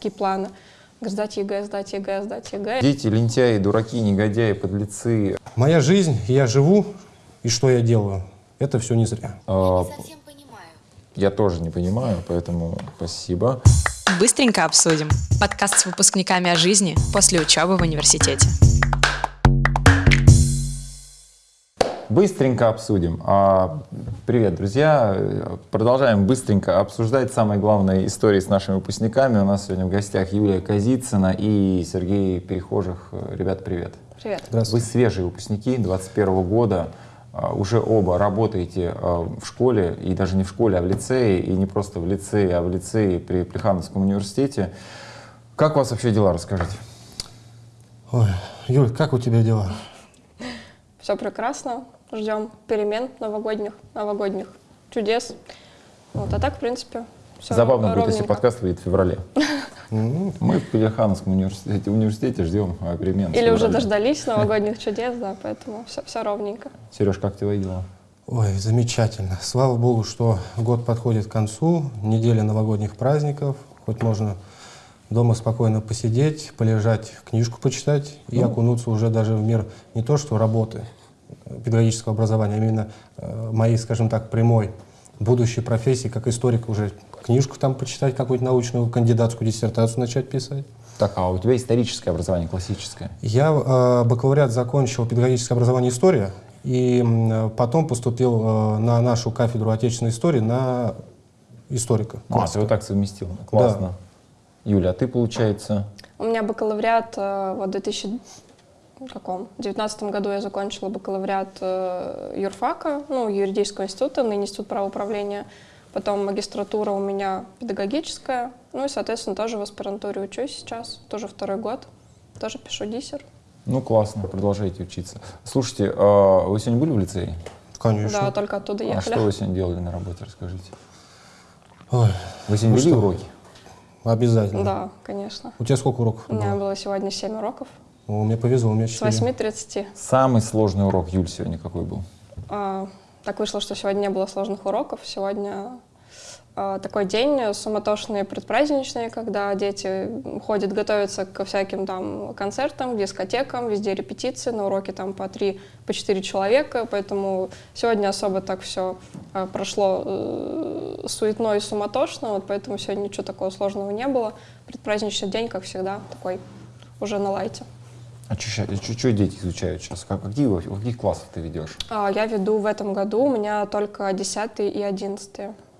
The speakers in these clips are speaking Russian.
какие планы. Сдать ЕГЭ, сдать ЕГЭ, сдать ЕГЭ. Дети, лентяи, дураки, негодяи, подлецы. Моя жизнь, я живу, и что я делаю, это все не зря. А, Не совсем понимаю. Я тоже не понимаю, поэтому спасибо. Быстренько обсудим. Подкаст с выпускниками о жизни после учебы в университете. Быстренько обсудим. А, Привет, друзья. Продолжаем быстренько обсуждать самые главные истории с нашими выпускниками. У нас сегодня в гостях Юлия Казицына и Сергей Перехожих. Ребят, привет. Привет. Вы Здравствуйте. свежие выпускники 21 года. А, Уже оба работаете а, в школе, и даже не в школе, а в лицее, и не просто в лицее, а в лицее при Плехановском университете. Как у вас вообще дела, расскажите? Ой, Юль, как у тебя дела? Все прекрасно. Ждем перемен новогодних, новогодних чудес. Вот, а так, в принципе, все Забавно будет, если ровненько. подкаст выйдет в феврале. Ну, Мы в Плехановском университете, университете ждем а, перемен. Или уже дождались новогодних чудес, да, поэтому все, все ровненько. Сереж, как твои дела? Ой, замечательно. Слава богу, что год подходит к концу, неделя новогодних праздников, хоть можно дома спокойно посидеть, полежать, книжку почитать и Ну. окунуться уже даже в мир не то что работы, педагогического образования, а именно э, моей, скажем так, прямой будущей профессии, как историк уже книжку там почитать, какую-нибудь научную, кандидатскую диссертацию начать писать. Так, а у тебя историческое образование классическое? Я э, бакалавриат закончил педагогическое образование история, и э, потом поступил э, на нашу кафедру отечественной истории на историка. Классика. А, ты вот так совместил. Классно. Да. Юля, а ты, получается? У меня бакалавриат э, вот 2000 ну, каком? В девятнадцатом году я закончила бакалавриат э, юрфака, ну, юридического института, ныне институт правоуправления. Потом магистратура у меня педагогическая. Ну и, соответственно, тоже в аспирантуре учусь сейчас, тоже второй год. Тоже пишу диссер. Ну, классно, продолжайте учиться. Слушайте, а вы сегодня были в лицее? Конечно. Да, только оттуда а ехали. А что вы сегодня делали на работе, расскажите? Ой, вы сегодня ну вели уроки? Обязательно. Да, конечно. У тебя сколько уроков? У меня было сегодня 7 уроков. О, мне повезло, у меня С 4. 8.30. Самый сложный урок, Юль, сегодня какой был? А, Так вышло, что сегодня не было сложных уроков. Сегодня а, такой день суматошный, предпраздничный, когда дети ходят, готовятся ко всяким там концертам, дискотекам, везде репетиции, на уроке там по три, по четыре человека, поэтому сегодня особо так все прошло э, суетно и суматошно, вот поэтому сегодня ничего такого сложного не было. Предпраздничный день, как всегда, такой уже на лайте. А что дети изучают сейчас? Как, какие, каких классах ты ведешь? А, Я веду в этом году, у меня только 10 и 11.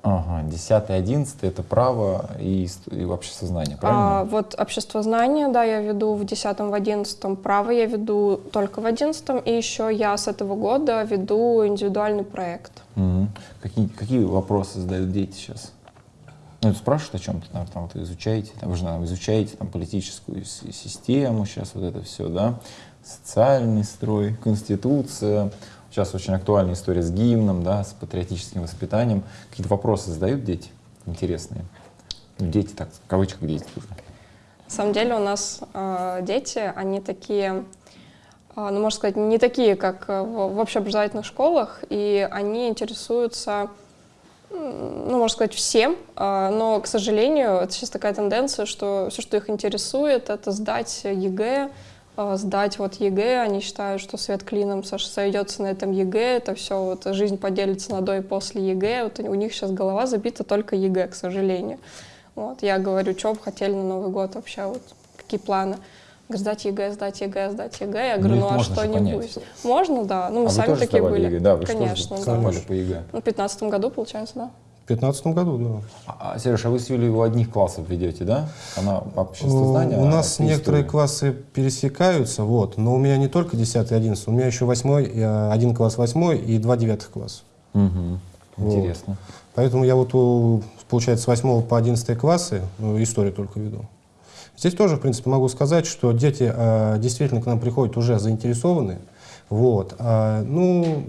Ага, 10 11 это право и, и вообще сознание, А, правильно? вот общество знания, да, я веду в 10 в 11 право я веду только в 11 и еще я с этого года веду индивидуальный проект. Мгм. Какие, какие вопросы задают дети сейчас? Ну, спрашивают о чем-то, там, там вот изучаете, там, вы же наверное, изучаете там, политическую систему, сейчас вот это все, да, социальный строй, конституция. Сейчас очень актуальная история с гимном, да, с патриотическим воспитанием. Какие-то вопросы задают дети интересные? Ну, дети, так, в кавычках дети тоже. На самом деле у нас э, дети, они такие, э, ну, можно сказать, не такие, как в, в общеобразовательных школах, и они интересуются, ну, можно сказать, всем, э, но, к сожалению, это сейчас такая тенденция, что все, что их интересует, это сдать ЕГЭ, э, сдать вот ЕГЭ, они считают, что свет клином сойдется на этом ЕГЭ, это все, вот жизнь поделится на до и после ЕГЭ, вот у них сейчас голова забита только ЕГЭ, к сожалению. Вот, я говорю, что бы хотели на Новый год вообще, вот какие планы. Говорю, сдать ЕГЭ, сдать ЕГЭ, сдать ЕГЭ. Я говорю, Ну, ну, а что-нибудь? Можно, да. Ну, мы а сами вы тоже такие были. ЕГЭ? Да, вы Конечно, что да. по ЕГЭ? Ну, в 15 году, получается, да. В 15 году, да. А, Сереж, а вы с Юлей у одних классов ведете, да? Она обществознание, У а нас некоторые история. классы пересекаются, вот, но у меня не только 10 и 11, у меня еще 8, один класс 8 и два девятых класса. Мгм. Вот. Интересно. Поэтому я вот, у, получается, с 8 по 11 классы ну, историю только веду. Здесь тоже, в принципе, могу сказать, что дети э, действительно к нам приходят уже заинтересованные. Вот. А, ну,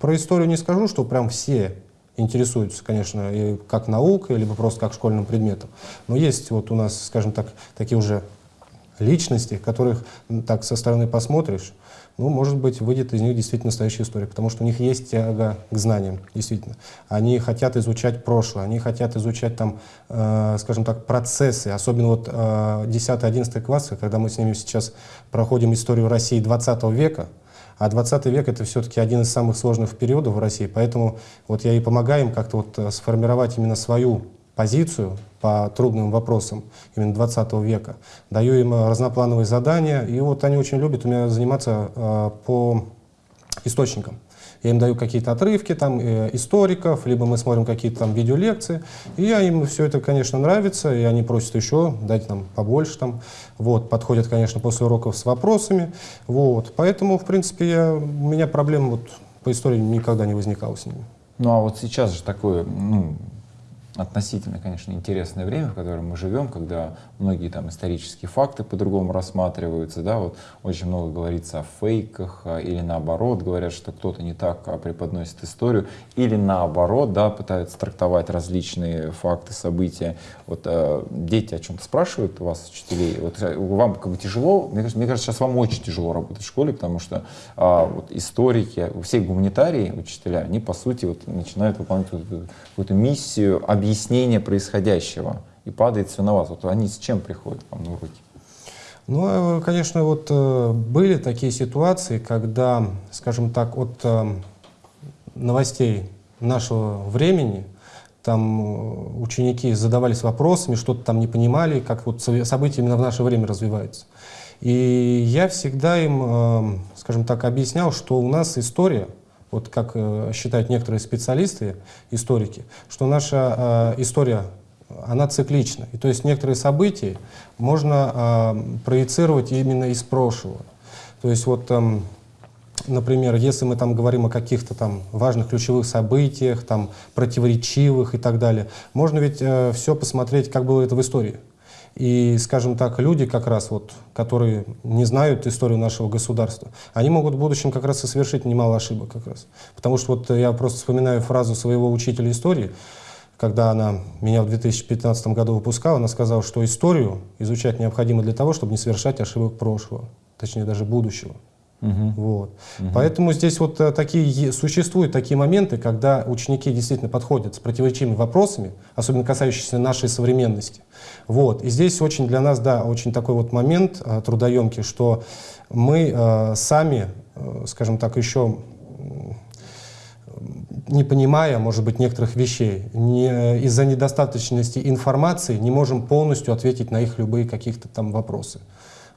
про историю не скажу, что прям все интересуются, конечно, и как наукой, либо просто как школьным предметом. Но есть вот у нас, скажем так, такие уже личности, которых так со стороны посмотришь, ну, может быть, выйдет из них действительно настоящая история, потому что у них есть тяга к знаниям, действительно. Они хотят изучать прошлое, они хотят изучать там, э, скажем так, процессы, особенно вот э, 10-11 классы, когда мы с ними сейчас проходим историю России 20 века, а 20 век это все-таки один из самых сложных периодов в России, поэтому вот я и помогаю им как-то вот э, сформировать именно свою позицию по трудным вопросам именно 20 века. Даю им э, разноплановые задания, и вот они очень любят у меня заниматься э, по источникам. Я им даю какие-то отрывки там, э, историков, либо мы смотрим какие-то там видеолекции. И я им все это, конечно, нравится, и они просят еще, дать нам побольше там. Вот, подходят, конечно, после уроков с вопросами. Вот, поэтому, в принципе, я, у меня проблем вот по истории никогда не возникало с ними. Ну а вот сейчас же такое, ну, относительно, конечно, интересное время, в котором мы живем, когда многие там исторические факты по-другому рассматриваются, да, вот очень много говорится о фейках, а, или наоборот, говорят, что кто-то не так а, преподносит историю, или наоборот, да, пытаются трактовать различные факты, события. Вот э, дети о чем-то спрашивают у вас, учителей, вот э, вам как бы тяжело, мне кажется, мне кажется, сейчас вам очень тяжело работать в школе, потому что а, вот историки, все гуманитарии, учителя, они по сути вот начинают выполнять какую-то миссию объяснения происходящего, и падает все на вас. Вот они с чем приходят вам на уроки? Ну, э, конечно, вот э, были такие ситуации, когда, скажем так, от э, новостей нашего времени там ученики задавались вопросами, что-то там не понимали, как вот события именно в наше время развиваются. И я всегда им, скажем так, объяснял, что у нас история, вот как э, считают некоторые специалисты, историки, что наша э, история, она циклична. И то есть некоторые события можно э, проецировать именно из прошлого. То есть вот, эм, например, если мы там говорим о каких-то там важных ключевых событиях, там противоречивых и так далее, можно ведь все посмотреть, как было это в истории. И, скажем так, люди как раз вот, которые не знают историю нашего государства, они могут в будущем как раз и совершить немало ошибок как раз. Потому что вот я просто вспоминаю фразу своего учителя истории, когда она меня в 2015 году выпускала, она сказала, что историю изучать необходимо для того, чтобы не совершать ошибок прошлого, точнее даже будущего. Мгм. Вот. Мгм. Поэтому здесь вот э, такие, существуют такие моменты, когда ученики действительно подходят с противоречивыми вопросами, особенно касающимися нашей современности. Вот. И здесь очень для нас, да, очень такой вот момент э, трудоемкий, что мы э, сами, скажем так, еще не понимая, может быть, некоторых вещей, не, из-за недостаточности информации не можем полностью ответить на их любые каких-то там вопросы.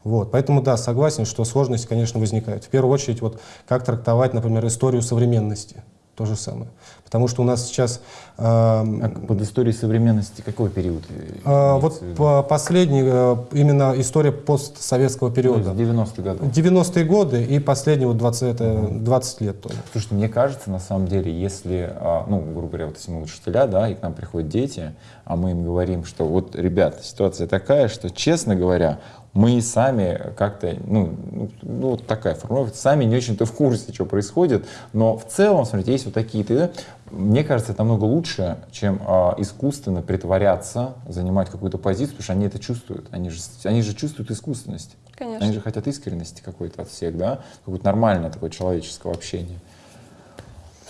Вот. Поэтому, да, согласен, что сложности, конечно, возникают. В первую очередь, вот, как трактовать, например, историю современности. То же самое. Потому что у нас сейчас... эм, А под историей современности какой период? э, э, вот по- последний, э, именно история постсоветского периода. из 90-х годов. 90-е годы и последние вот 20, это 20 лет тоже. Слушайте, мне кажется, на самом деле, если, а, ну, грубо говоря, вот если мы учителя, да, и к нам приходят дети, а мы им говорим, что вот, ребята, ситуация такая, что, честно говоря, мы сами как-то, ну, ну, вот такая формулировка, сами не очень-то в курсе, что происходит, но в целом, смотрите, есть вот такие-то, да, мне кажется, это намного лучше, чем а, искусственно притворяться, занимать какую-то позицию, потому что они это чувствуют, они же, они же чувствуют искусственность. Конечно. Они же хотят искренности какой-то от всех, да, какое-то нормальное такое человеческого общения.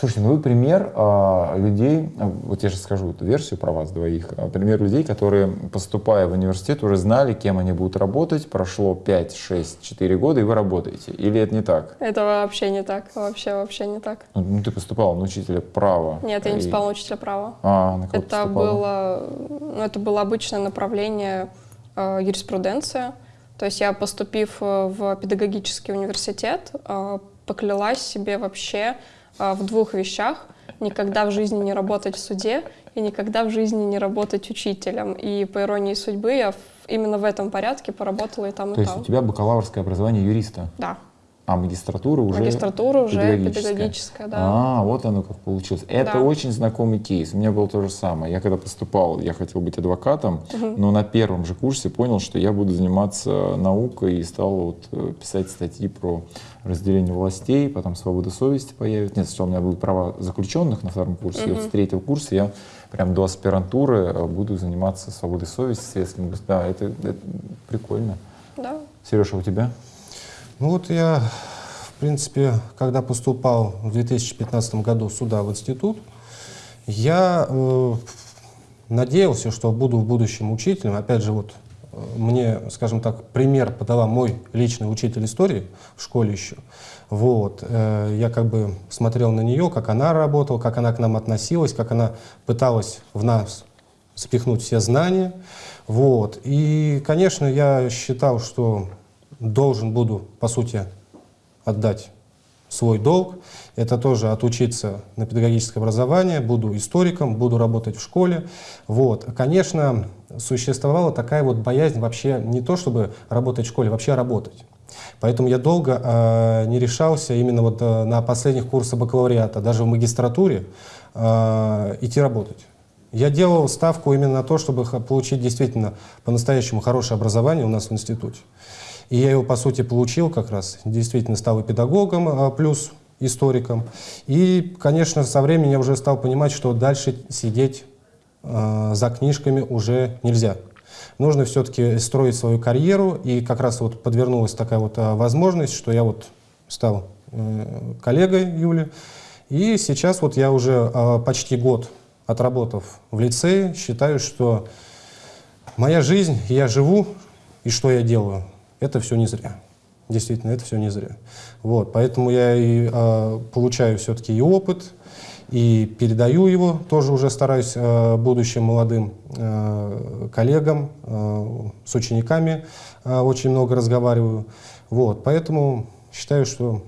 Слушайте, ну вы пример а, людей, а, вот я сейчас скажу эту версию про вас двоих, а, пример людей, которые, поступая в университет, уже знали, кем они будут работать, прошло 5, 6, 4 года, и вы работаете. Или это не так? Это вообще не так, вообще, вообще не так. Ну, ну, ты поступала на учителя права. Нет, я не И- поступала на учителя права. А, на кого Это было, ну, это было обычное направление э, юриспруденция. То есть я, поступив э, в педагогический университет, э, поклялась себе вообще в двух вещах. Никогда в жизни не работать в суде и никогда в жизни не работать учителем. И по иронии судьбы я именно в этом порядке поработала и там, и То есть там. у тебя бакалаврское образование юриста, Да, а магистратура уже магистратура уже педагогическая. педагогическая, да. А, вот оно как получилось. Это Да. очень знакомый кейс. У меня было то же самое. Я когда поступал, я хотел быть адвокатом, но на первом же курсе понял, что я буду заниматься наукой и стал вот э, писать статьи про разделение властей, потом свобода совести появится. Нет, сначала у меня будут права заключенных на втором курсе, и вот с третьего курса я прям до аспирантуры э, буду заниматься свободой совести, гос- Да, это, это прикольно. Да. Сережа, у тебя? Ну вот я, в принципе, когда поступал в 2015 году сюда, в институт, я э, надеялся, что буду в будущем учителем. Опять же, вот э, мне, скажем так, пример подала мой личный учитель истории в школе еще. Вот. э, Я как бы смотрел на нее, как она работала, как она к нам относилась, как она пыталась в нас запихнуть все знания. Вот. И, конечно, я считал, что должен буду, по сути, отдать свой долг. Это тоже отучиться на педагогическое образование, буду историком, буду работать в школе. Вот. Конечно, существовала такая вот боязнь вообще не то, чтобы работать в школе, вообще работать. Поэтому я долго э, не решался именно вот э, на последних курсах бакалавриата, даже в магистратуре, э, идти работать. Я делал ставку именно на то, чтобы получить действительно по-настоящему хорошее образование у нас в институте. И я его, по сути, получил как раз. Действительно стал и педагогом, а, плюс историком. И, конечно, со временем я уже стал понимать, что дальше сидеть э, за книжками уже нельзя. Нужно все-таки строить свою карьеру, и как раз вот подвернулась такая вот а, возможность, что я вот стал э, коллегой Юли, и сейчас вот я уже а, почти год отработав в лицее, считаю, что моя жизнь, я живу, и что я делаю, это все не зря. Действительно, это все не зря. Вот, поэтому я и а, получаю все-таки и опыт, и передаю его, тоже уже стараюсь э, будущим молодым э, коллегам, э, с учениками э, очень много разговариваю. Вот, поэтому считаю, что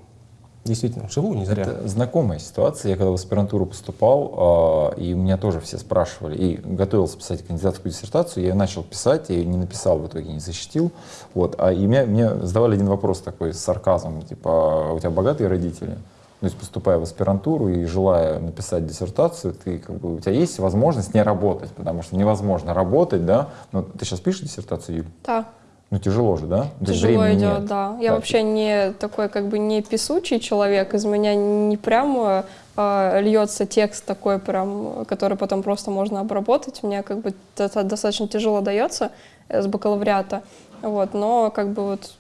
действительно живу не зря. Это знакомая ситуация. Я когда в аспирантуру поступал, э, и меня тоже все спрашивали, и готовился писать кандидатскую диссертацию, я ее начал писать, я ее не написал, в итоге не защитил. Вот. А и меня, мне задавали один вопрос такой с сарказмом, типа, «А у тебя богатые родители? То есть поступая в аспирантуру и желая написать диссертацию, ты как бы у тебя есть возможность не работать, потому что невозможно работать, да? Ну, ты сейчас пишешь диссертацию, Юль? Да, Ну тяжело же, да? Тяжело идет, нет. да. Я Да, вообще не такой как бы не писучий человек, из меня не прямо а, льется текст такой прям, который потом просто можно обработать. Мне как бы это достаточно тяжело дается э, с бакалавриата, вот, но как бы вот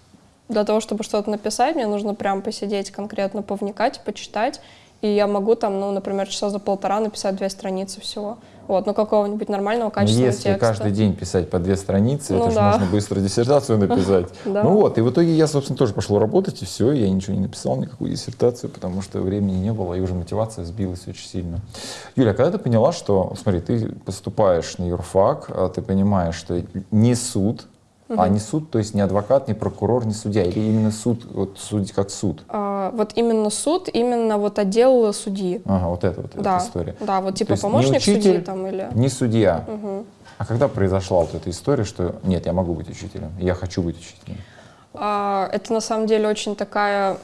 для того, чтобы что-то написать, мне нужно прям посидеть конкретно, повникать, почитать, и я могу там, ну, например, часа за полтора написать две страницы всего. Вот, ну, какого-нибудь нормального Но качественного если текста. каждый день писать по две страницы, Ну это же да. можно быстро диссертацию написать. Ну вот, и в итоге я, собственно, тоже пошел работать, и все, я ничего не написал, никакую диссертацию, потому что времени не было, и уже мотивация сбилась очень сильно. Юля, а когда ты поняла, что, смотри, ты поступаешь на юрфак, а ты понимаешь, что не суд, а не суд, то есть не адвокат, не прокурор, не судья, или именно суд, вот суд как суд? А, вот именно суд, именно вот отдел судьи. Ага, вот это вот Да, эта история. да, вот типа помощник судьи учитель, там или... Не судья. Мгм. А когда произошла вот эта история, что нет, я могу быть учителем, я хочу быть учителем? А, это на самом деле очень такая,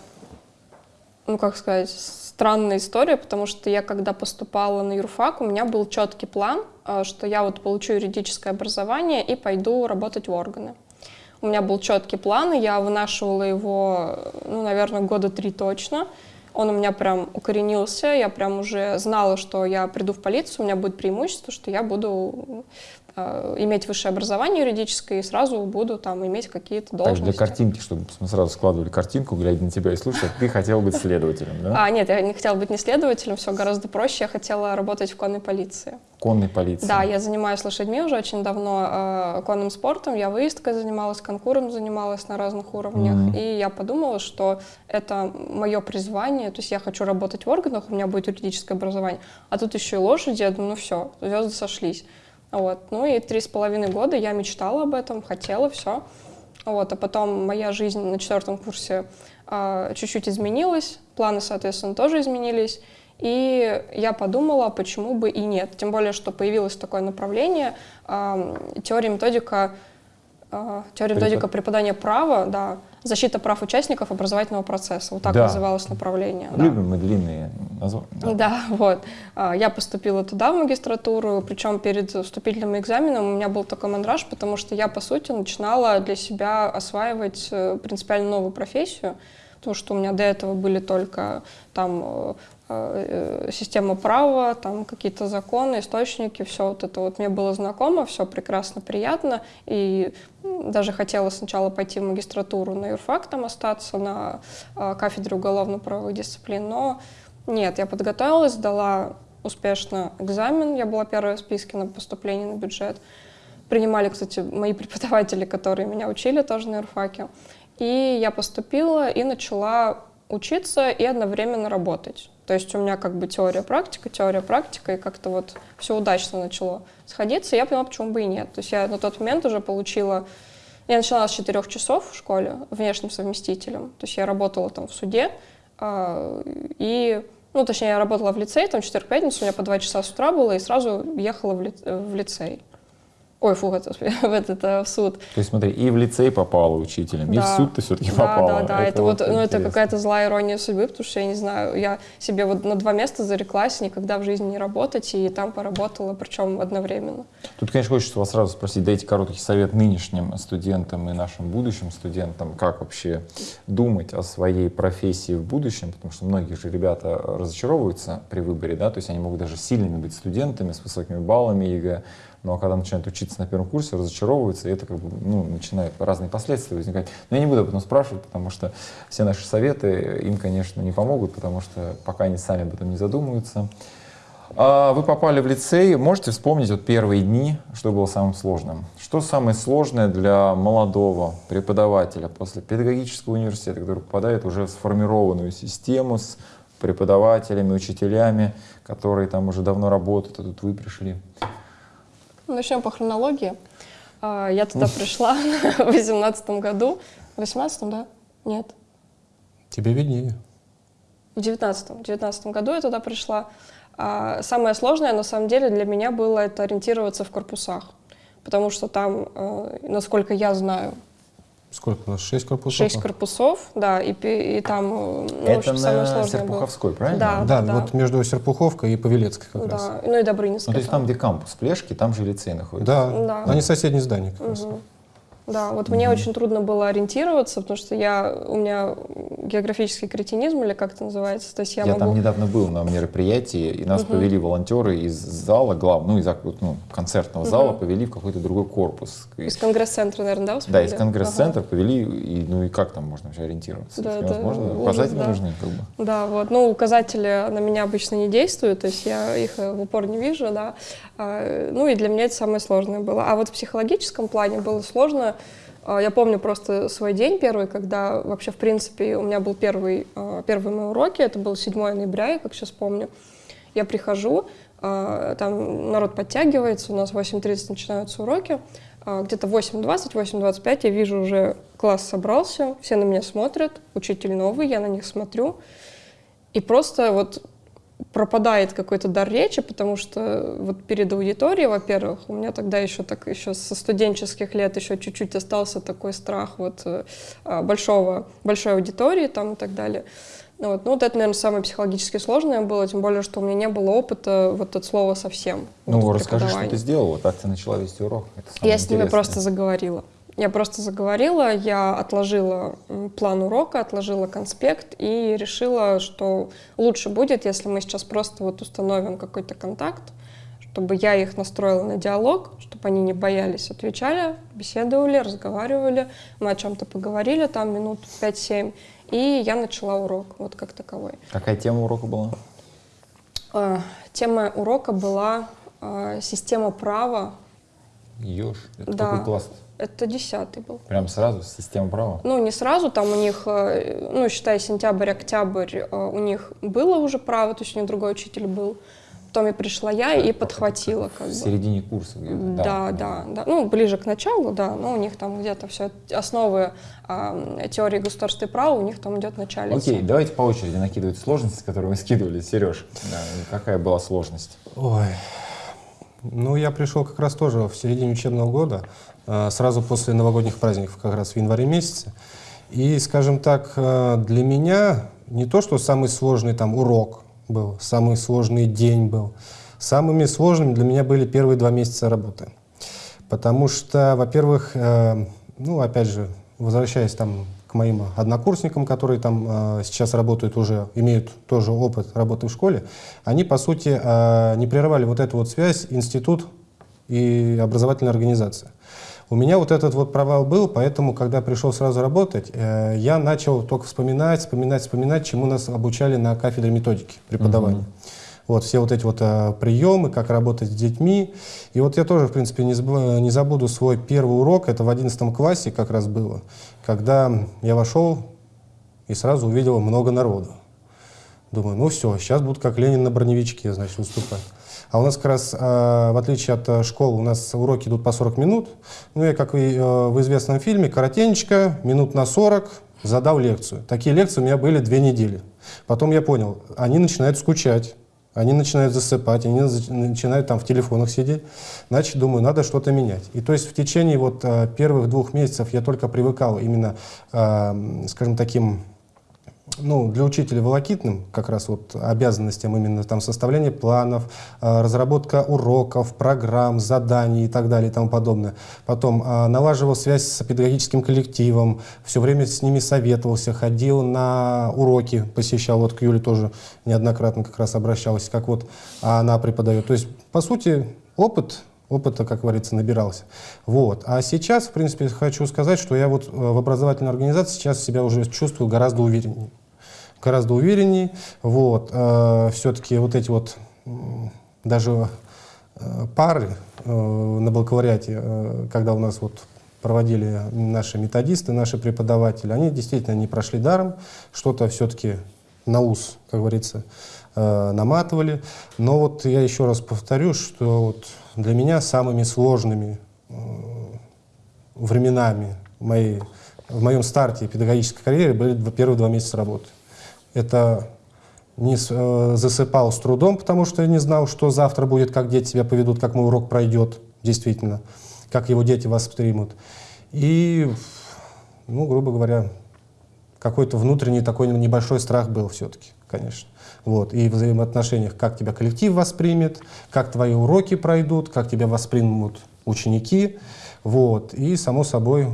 ну как сказать, странная история, потому что я когда поступала на юрфак, у меня был четкий план, а, что я вот получу юридическое образование и пойду работать в органы. У меня был четкий план, и я вынашивала его, ну, наверное, года три точно. Он у меня прям укоренился, я прям уже знала, что я приду в полицию, у меня будет преимущество, что я буду э, иметь высшее образование юридическое и сразу буду там иметь какие-то Так, должности. для картинки, чтобы мы сразу складывали картинку, глядя на тебя и слушая, ты хотел быть следователем, да? А, нет, я не хотела быть не следователем, все гораздо проще. Я хотела работать в конной полиции. Конной полиции. Да, я занимаюсь лошадьми уже очень давно, э, конным спортом. Я выездкой занималась, конкуром занималась на разных уровнях. Мгм. И я подумала, что это мое призвание. То есть я хочу работать в органах, у меня будет юридическое образование. А тут еще и лошади, я думаю, ну все, звезды сошлись. Вот. Ну и три с половиной года я мечтала об этом, хотела, все. Вот, а потом моя жизнь на четвертом курсе а, чуть-чуть изменилась, планы, соответственно, тоже изменились. И я подумала, почему бы и нет. Тем более, что появилось такое направление, а, теория методика, теория методика преподания права, да, защита прав участников образовательного процесса. Вот так Да. называлось направление. да. Любим мы длинные названия. да. Да, вот. А, Я поступила туда, в магистратуру, причем перед вступительным экзаменом у меня был такой мандраж, потому что я, по сути, начинала для себя осваивать э, принципиально новую профессию, потому что у меня до этого были только там э, система права, там какие-то законы, источники, все вот это вот. Мне было знакомо, все прекрасно, приятно, и даже хотела сначала пойти в магистратуру на юрфак, там остаться на э, кафедре уголовно-правовых дисциплин, но нет, я подготовилась, сдала успешно экзамен, я была первая в списке на поступление на бюджет, принимали, кстати, мои преподаватели, которые меня учили тоже на юрфаке, и я поступила и начала учиться и одновременно работать. То есть у меня как бы теория-практика, теория-практика, и как-то вот все удачно начало сходиться, и я поняла, почему бы и нет. То есть я на тот момент уже получила... Я начала с 4 часов в школе внешним совместителем. То есть я работала там в суде, а, и, ну, точнее, я работала в лицее, там четверг-пятницу, у меня по 2 часа с утра было, и сразу ехала в, ли, в лицей. Ой, фу, это, в этот э, в суд. То есть смотри, и в лицей попала учителем, Да. и в суд ты все-таки Да, попала. да, да. Это, вот, ну, это какая-то злая ирония судьбы, потому что я не знаю, я себе вот на два места зареклась никогда в жизни не работать, и там поработала, причем одновременно. Тут, конечно, хочется вас сразу спросить, дайте короткий совет нынешним студентам и нашим будущим студентам, как вообще думать о своей профессии в будущем, потому что многие же ребята разочаровываются при выборе, да, то есть они могут даже сильными быть студентами с высокими баллами ЕГЭ, но когда начинают учиться на первом курсе, разочаровываются, и это как бы, ну, начинают разные последствия возникать. Но я не буду об этом спрашивать, потому что все наши советы им, конечно, не помогут, потому что пока они сами об этом не задумываются. А Вы попали в лицей, можете вспомнить вот первые дни, что было самым сложным? Что самое сложное для молодого преподавателя после педагогического университета, который попадает уже в сформированную систему с преподавателями, учителями, которые там уже давно работают, а тут вы пришли? Ну, Начнем по хронологии. А, Я туда пришла в 18 году. В 18 да? Нет. Тебе виднее. В 19 в 19 году я туда пришла. А Самое сложное, на самом деле, для меня было это ориентироваться в корпусах. Потому что там, э, насколько я знаю, Сколько у нас? Шесть корпусов? шесть корпусов, да, и, и там, ну, Это общем, самое на сложное было. Серпуховской, правильно? Да, Да, да. вот между Серпуховкой и Павелецкой как раз. Да, ну и Добрынинская. Ну, то есть там, где кампус Плешки, там же лицей находится. Да, Да. они соседние здания как раз. Да, вот мне очень трудно было ориентироваться, потому что я, у меня географический кретинизм, или как это называется, то есть я, Я, могу... там недавно был на мероприятии, и нас повели волонтеры из зала, глав, ну, из ну, концертного зала, повели в какой-то другой корпус. Из конгресс-центра, наверное, да, да, из конгресс-центра повели, и, ну и как там можно вообще ориентироваться? Да, невозможно, ужас, указатели да. нужны, как бы. Ага. Да, вот, ну, указатели на меня обычно не действуют, то есть я их э, в упор не вижу, да, А, ну, и для меня это самое сложное было. А вот в психологическом плане было сложно, я помню просто свой день первый, когда вообще, в принципе, у меня был первый, а, первый мой уроки, это был 7 ноября, я как сейчас помню, я прихожу, а, там народ подтягивается, у нас в 8.30 начинаются уроки, а, где-то 8.20, 8.25 я вижу уже класс собрался, все на меня смотрят, учитель новый, я на них смотрю, и просто вот пропадает какой-то дар речи, потому что вот перед аудиторией, во-первых, у меня тогда еще так еще со студенческих лет еще чуть-чуть остался такой страх вот э, а, большого большой аудитории там и так далее. Ну Вот, ну вот это, наверное, самое психологически сложное было, тем более, что у меня не было опыта вот от слова совсем. вот, Ну, в расскажи, что ты сделала, как ты начала вести урок. Это Я с ними просто заговорила. Я просто заговорила, я отложила план урока, отложила конспект и решила, что лучше будет, если мы сейчас просто вот установим какой-то контакт, чтобы я их настроила на диалог, чтобы они не боялись, отвечали, беседовали, разговаривали, мы о чем-то поговорили там минут 5-7, и я начала урок вот как таковой. Какая тема урока была? Э, Тема урока была э, система права. Ёж. Это Да. какой класс? Это десятый был. Прям сразу, система права? Ну, не сразу, там у них, э, ну, считай, сентябрь-октябрь, э, у них было уже право, то есть у них другой учитель был. Потом я пришла я и подхватила как В бы. середине курса где-то. Да, да, да. Ну, ближе к началу, да, но у них там где-то все основы а, теории государственного права у них там идет начале. Окей, давайте по очереди накидывать сложности, которые вы скидывали. Сереж, да, какая была сложность? Ой. Ну, я пришел как раз тоже в середине учебного года, э, сразу после новогодних праздников, как раз в январе месяце. И, скажем так, э, для меня не то, что самый сложный там урок был, самый сложный день был. Самыми сложными для меня были первые два месяца работы. Потому что, во-первых, э, ну, опять же, возвращаясь там к моим однокурсникам, которые там э, сейчас работают уже, имеют тоже опыт работы в школе, они, по сути, э, не прерывали вот эту вот связь институт и образовательная организация. У меня вот этот вот провал был, поэтому, когда пришел сразу работать, э, я начал только вспоминать, вспоминать, вспоминать, чему нас обучали на кафедре методики преподавания. Вот все вот эти вот э, приемы, как работать с детьми. И вот я тоже, в принципе, не, заб- не забуду свой первый урок, это в 11 классе как раз было, когда я вошел и сразу увидел много народу. Думаю, ну все, сейчас будут как Ленин на броневичке, значит, выступать. А у нас как раз, э, в отличие от э, школы, у нас уроки идут по 40 минут. Ну, я, как и э, в известном фильме, коротенечко, минут на 40, задал лекцию. Такие лекции у меня были две недели. Потом я понял, они начинают скучать, они начинают засыпать, они начинают там в телефонах сидеть. Значит, думаю, надо что-то менять. И то есть в течение вот э, первых двух месяцев я только привыкал именно, э, скажем, таким ну, для учителя волокитным как раз вот обязанностям именно там составление планов, э, разработка уроков, программ, заданий и так далее и тому подобное. Потом э, налаживал связь с педагогическим коллективом, все время с ними советовался, ходил на уроки, посещал, вот к Юле тоже неоднократно как раз обращался, как вот она преподает. То есть, по сути, опыт опыта, как говорится, набирался. Вот. А сейчас, в принципе, хочу сказать, что я вот э, в образовательной организации сейчас себя уже чувствую гораздо увереннее. Гораздо увереннее. Вот. Все-таки вот эти вот даже э, пары э, на бакалавриате, э, когда у нас вот проводили наши методисты, наши преподаватели, они действительно не прошли даром, что-то все-таки на ус, как говорится, э, наматывали. Но вот я еще раз повторю, что вот для меня самыми сложными э, временами моей, в моем старте педагогической карьеры были первые два месяца работы. Это не э, засыпал с трудом, потому что я не знал, что завтра будет, как дети себя поведут, как мой урок пройдет, действительно, как его дети воспримут. И, ну, грубо говоря, какой-то внутренний такой небольшой страх был все-таки, конечно. Вот. И в взаимоотношениях, как тебя коллектив воспримет, как твои уроки пройдут, как тебя воспримут ученики. Вот. И, само собой,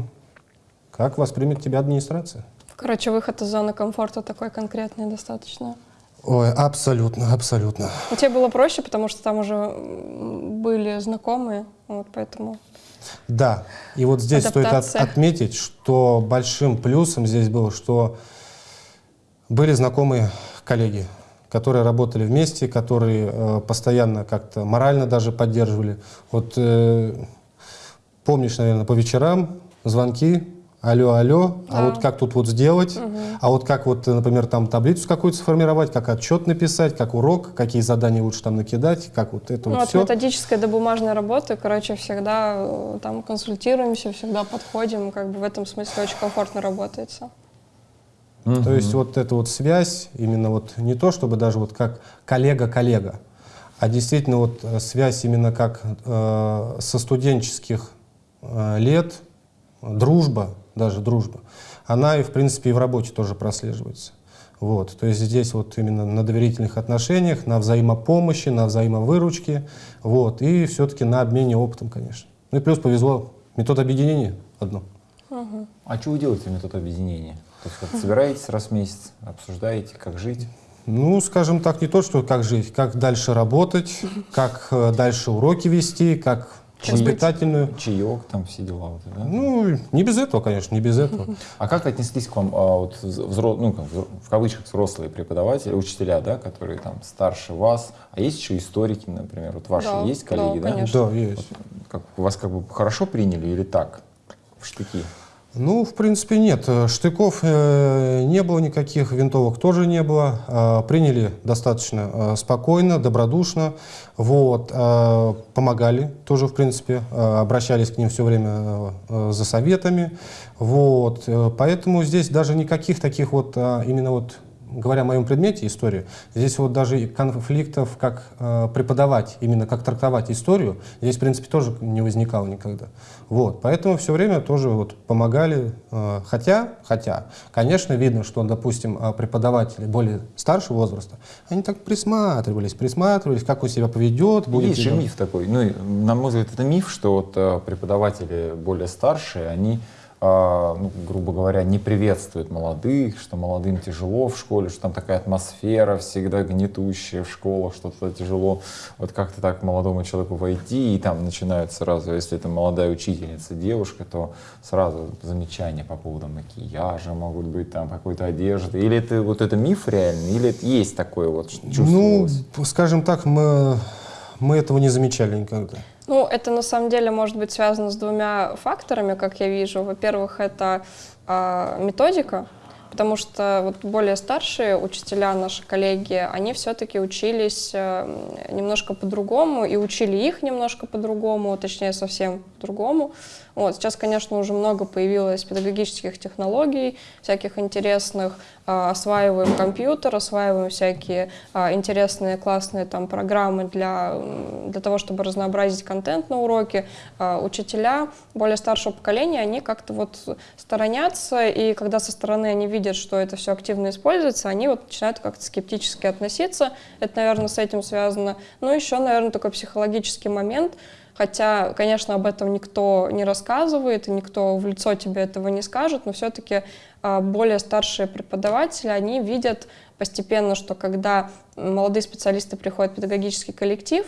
как воспримет тебя администрация. Короче, выход из зоны комфорта такой конкретный достаточно. Ой, абсолютно, абсолютно. Но тебе было проще, потому что там уже были знакомые, вот поэтому. Да, и вот здесь стоит от- Адаптация. отметить, что большим плюсом здесь было, что были знакомые коллеги, которые работали вместе, которые э, постоянно как-то морально даже поддерживали. Вот э, помнишь, наверное, по вечерам звонки, алло, алло, а Да. вот как тут вот сделать, а вот как вот, например, там таблицу какую-то сформировать, как отчет написать, как урок, какие задания лучше там накидать, как вот это Ну, вот от все. методической до бумажной работы, короче, всегда э, там консультируемся, всегда подходим, как бы в этом смысле очень комфортно работается. То есть вот эта вот связь, именно вот не то, чтобы даже вот как коллега-коллега, а действительно вот э, связь именно как э, со студенческих э, лет, дружба, даже дружба, она и в принципе и в работе тоже прослеживается. Вот, то есть здесь вот именно на доверительных отношениях, на взаимопомощи, на взаимовыручке, вот, и все-таки на обмене опытом, конечно. Ну и плюс повезло, метод объединения одно. А что вы делаете метод объединения? То есть вот собираетесь раз в месяц, обсуждаете, как жить? Ну, скажем так, не то, что как жить, как дальше работать, как э, дальше уроки вести, как Как воспитательную. Чаек, там все дела. Вот, да? Ну, не без этого, конечно, не без этого. А как отнеслись к вам а, вот, взро- ну, как, в кавычках взрослые преподаватели, учителя, да, которые там старше вас? А есть еще историки, например, вот ваши Да, есть коллеги, да, да? конечно. Да, есть. Как, вас как бы хорошо приняли или так? В штыки? Ну, в принципе, нет. Э, Штыков э, не было никаких, винтовок тоже не было. Э, приняли достаточно спокойно, добродушно. Вот, помогали тоже, в принципе, обращались к ним все время за советами. Вот, поэтому здесь даже никаких таких вот, именно вот, говоря о моем предмете истории, здесь вот даже конфликтов, как э, преподавать, именно как трактовать историю, здесь, в принципе, тоже не возникало никогда. Вот, поэтому все время тоже вот помогали, э, хотя, хотя, конечно, видно, что, допустим, э, преподаватели более старшего возраста, они так присматривались, присматривались, как он себя поведет, будет Есть же миф такой. Ну, на мой взгляд, это миф, что вот э, преподаватели более старшие, они а, ну, грубо говоря, не приветствует молодых, что молодым тяжело в школе, что там такая атмосфера всегда гнетущая в школах, что туда тяжело вот как-то так молодому человеку войти, и там начинают сразу, если это молодая учительница, девушка, то сразу замечания по поводу макияжа могут быть, там какой-то одежды. Или это вот это миф реальный, или это есть такое вот Ну, чувствовалось? скажем так, мы, мы этого не замечали никогда. Ну, это на самом деле может быть связано с двумя факторами, как я вижу. Во-первых, это а, методика, потому что вот более старшие учителя, наши коллеги, они все-таки учились э, немножко по-другому и учили их немножко по-другому, точнее совсем по-другому. Вот. Сейчас, конечно, уже много появилось педагогических технологий, всяких интересных. А, осваиваем компьютер, осваиваем всякие а, интересные, классные там программы для, для того, чтобы разнообразить контент на уроке. А, Учителя более старшего поколения, они как-то вот сторонятся, и когда со стороны они видят, что это все активно используется, они вот начинают как-то скептически относиться. Это, наверное, с этим связано. Ну, еще, наверное, такой психологический момент – Хотя, конечно, об этом никто не рассказывает, и никто в лицо тебе этого не скажет, но все-таки более старшие преподаватели, они видят постепенно, что когда молодые специалисты приходят в педагогический коллектив,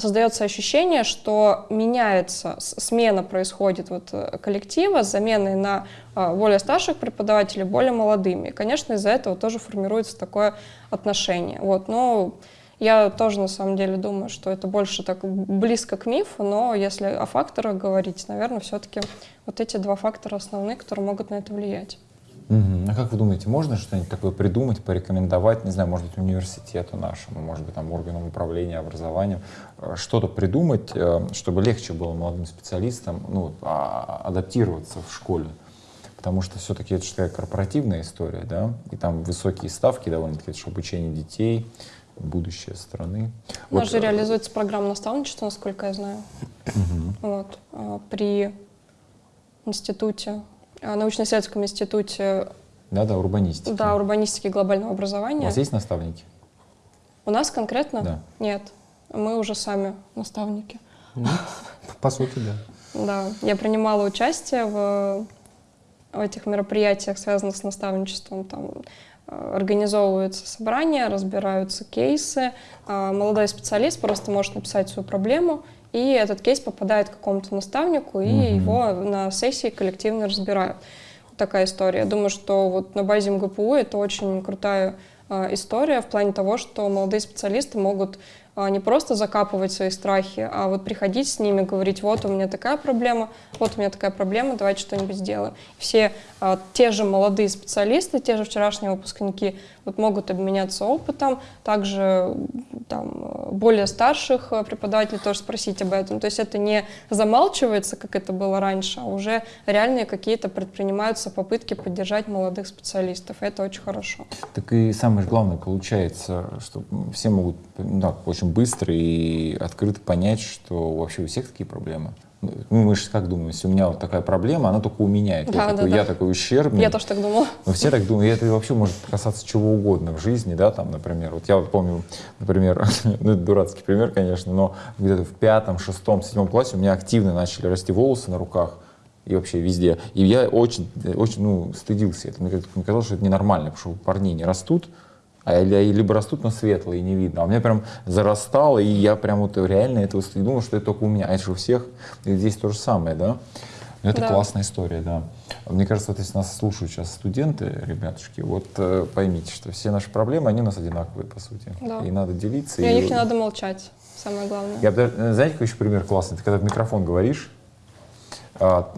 создается ощущение, что меняется, смена происходит вот э, коллектива с заменой на а, более старших преподавателей более молодыми. И, конечно, из-за этого тоже формируется такое отношение. Вот, но я тоже на самом деле думаю, что это больше так близко к мифу, но если о факторах говорить, наверное, все-таки вот эти два фактора основные, которые могут на это влиять. Мгм. А как вы думаете, можно что-нибудь такое придумать, порекомендовать, не знаю, может быть, университету нашему, может быть, там, органам управления образованием, э, что-то придумать, э, чтобы легче было молодым специалистам ну, а- адаптироваться в школе? Потому что все-таки это же такая корпоративная история, да, и там высокие ставки довольно-таки, это же обучение детей, будущее страны. У нас Вот, же э, реализуется программа наставничества, насколько я знаю, вот, а, при институте, а, научно-исследовательском институте урбанистика. да, урбанистики и глобального У образования. вас есть наставники? У нас конкретно? Да. Нет. Мы уже сами наставники. Ну, по сути, да. Да, я принимала участие в, в этих мероприятиях, связанных с наставничеством. Там организовываются собрания, разбираются кейсы. А Молодой специалист просто может написать свою проблему, и этот кейс попадает к какому-то наставнику, и Мгм. его на сессии коллективно разбирают. Вот такая история. Я думаю, что вот на базе МГПУ это очень крутая а, история в плане того, что молодые специалисты могут а, не просто закапывать свои страхи, а вот приходить с ними, говорить, вот у меня такая проблема, вот у меня такая проблема, давайте что-нибудь сделаем. Все те же молодые специалисты, те же вчерашние выпускники вот могут обменяться опытом, также там, более старших э, преподавателей тоже спросить об этом. То есть это не замалчивается, как это было раньше, а уже реальные какие-то предпринимаются попытки поддержать молодых специалистов. Это очень хорошо. Так и самое главное получается, что все могут ну, так, очень быстро и открыто понять, что вообще у всех такие проблемы. Ну, мы же как думаем, если у меня вот такая проблема, она только у меня. Это Да, я, да, такой, да. я такой ущербный. Я тоже так думала. Но все так думают, и это вообще может касаться чего угодно в жизни, да, там, например, вот я вот помню, например, ну, это дурацкий пример, конечно, но где-то в пятом, шестом, седьмом классе у меня активно начали расти волосы на руках и вообще везде. И я очень, очень, ну, стыдился этого. Мне казалось, что это ненормально, потому что у парней не растут, либо растут, но светлые, и не видно. А у меня прям зарастало, и я прям вот реально этого стыд- думал, что это только у меня. А это же у всех. И здесь то же самое, да? Ну, Это Да. классная история, да. Мне кажется, вот если нас слушают сейчас студенты, ребятушки, вот э, поймите, что все наши проблемы, они у нас одинаковые, по сути. Да. И надо делиться. И о и- них не надо молчать, самое главное. Я э, знаете, какой еще пример классный? Ты когда в микрофон говоришь, а,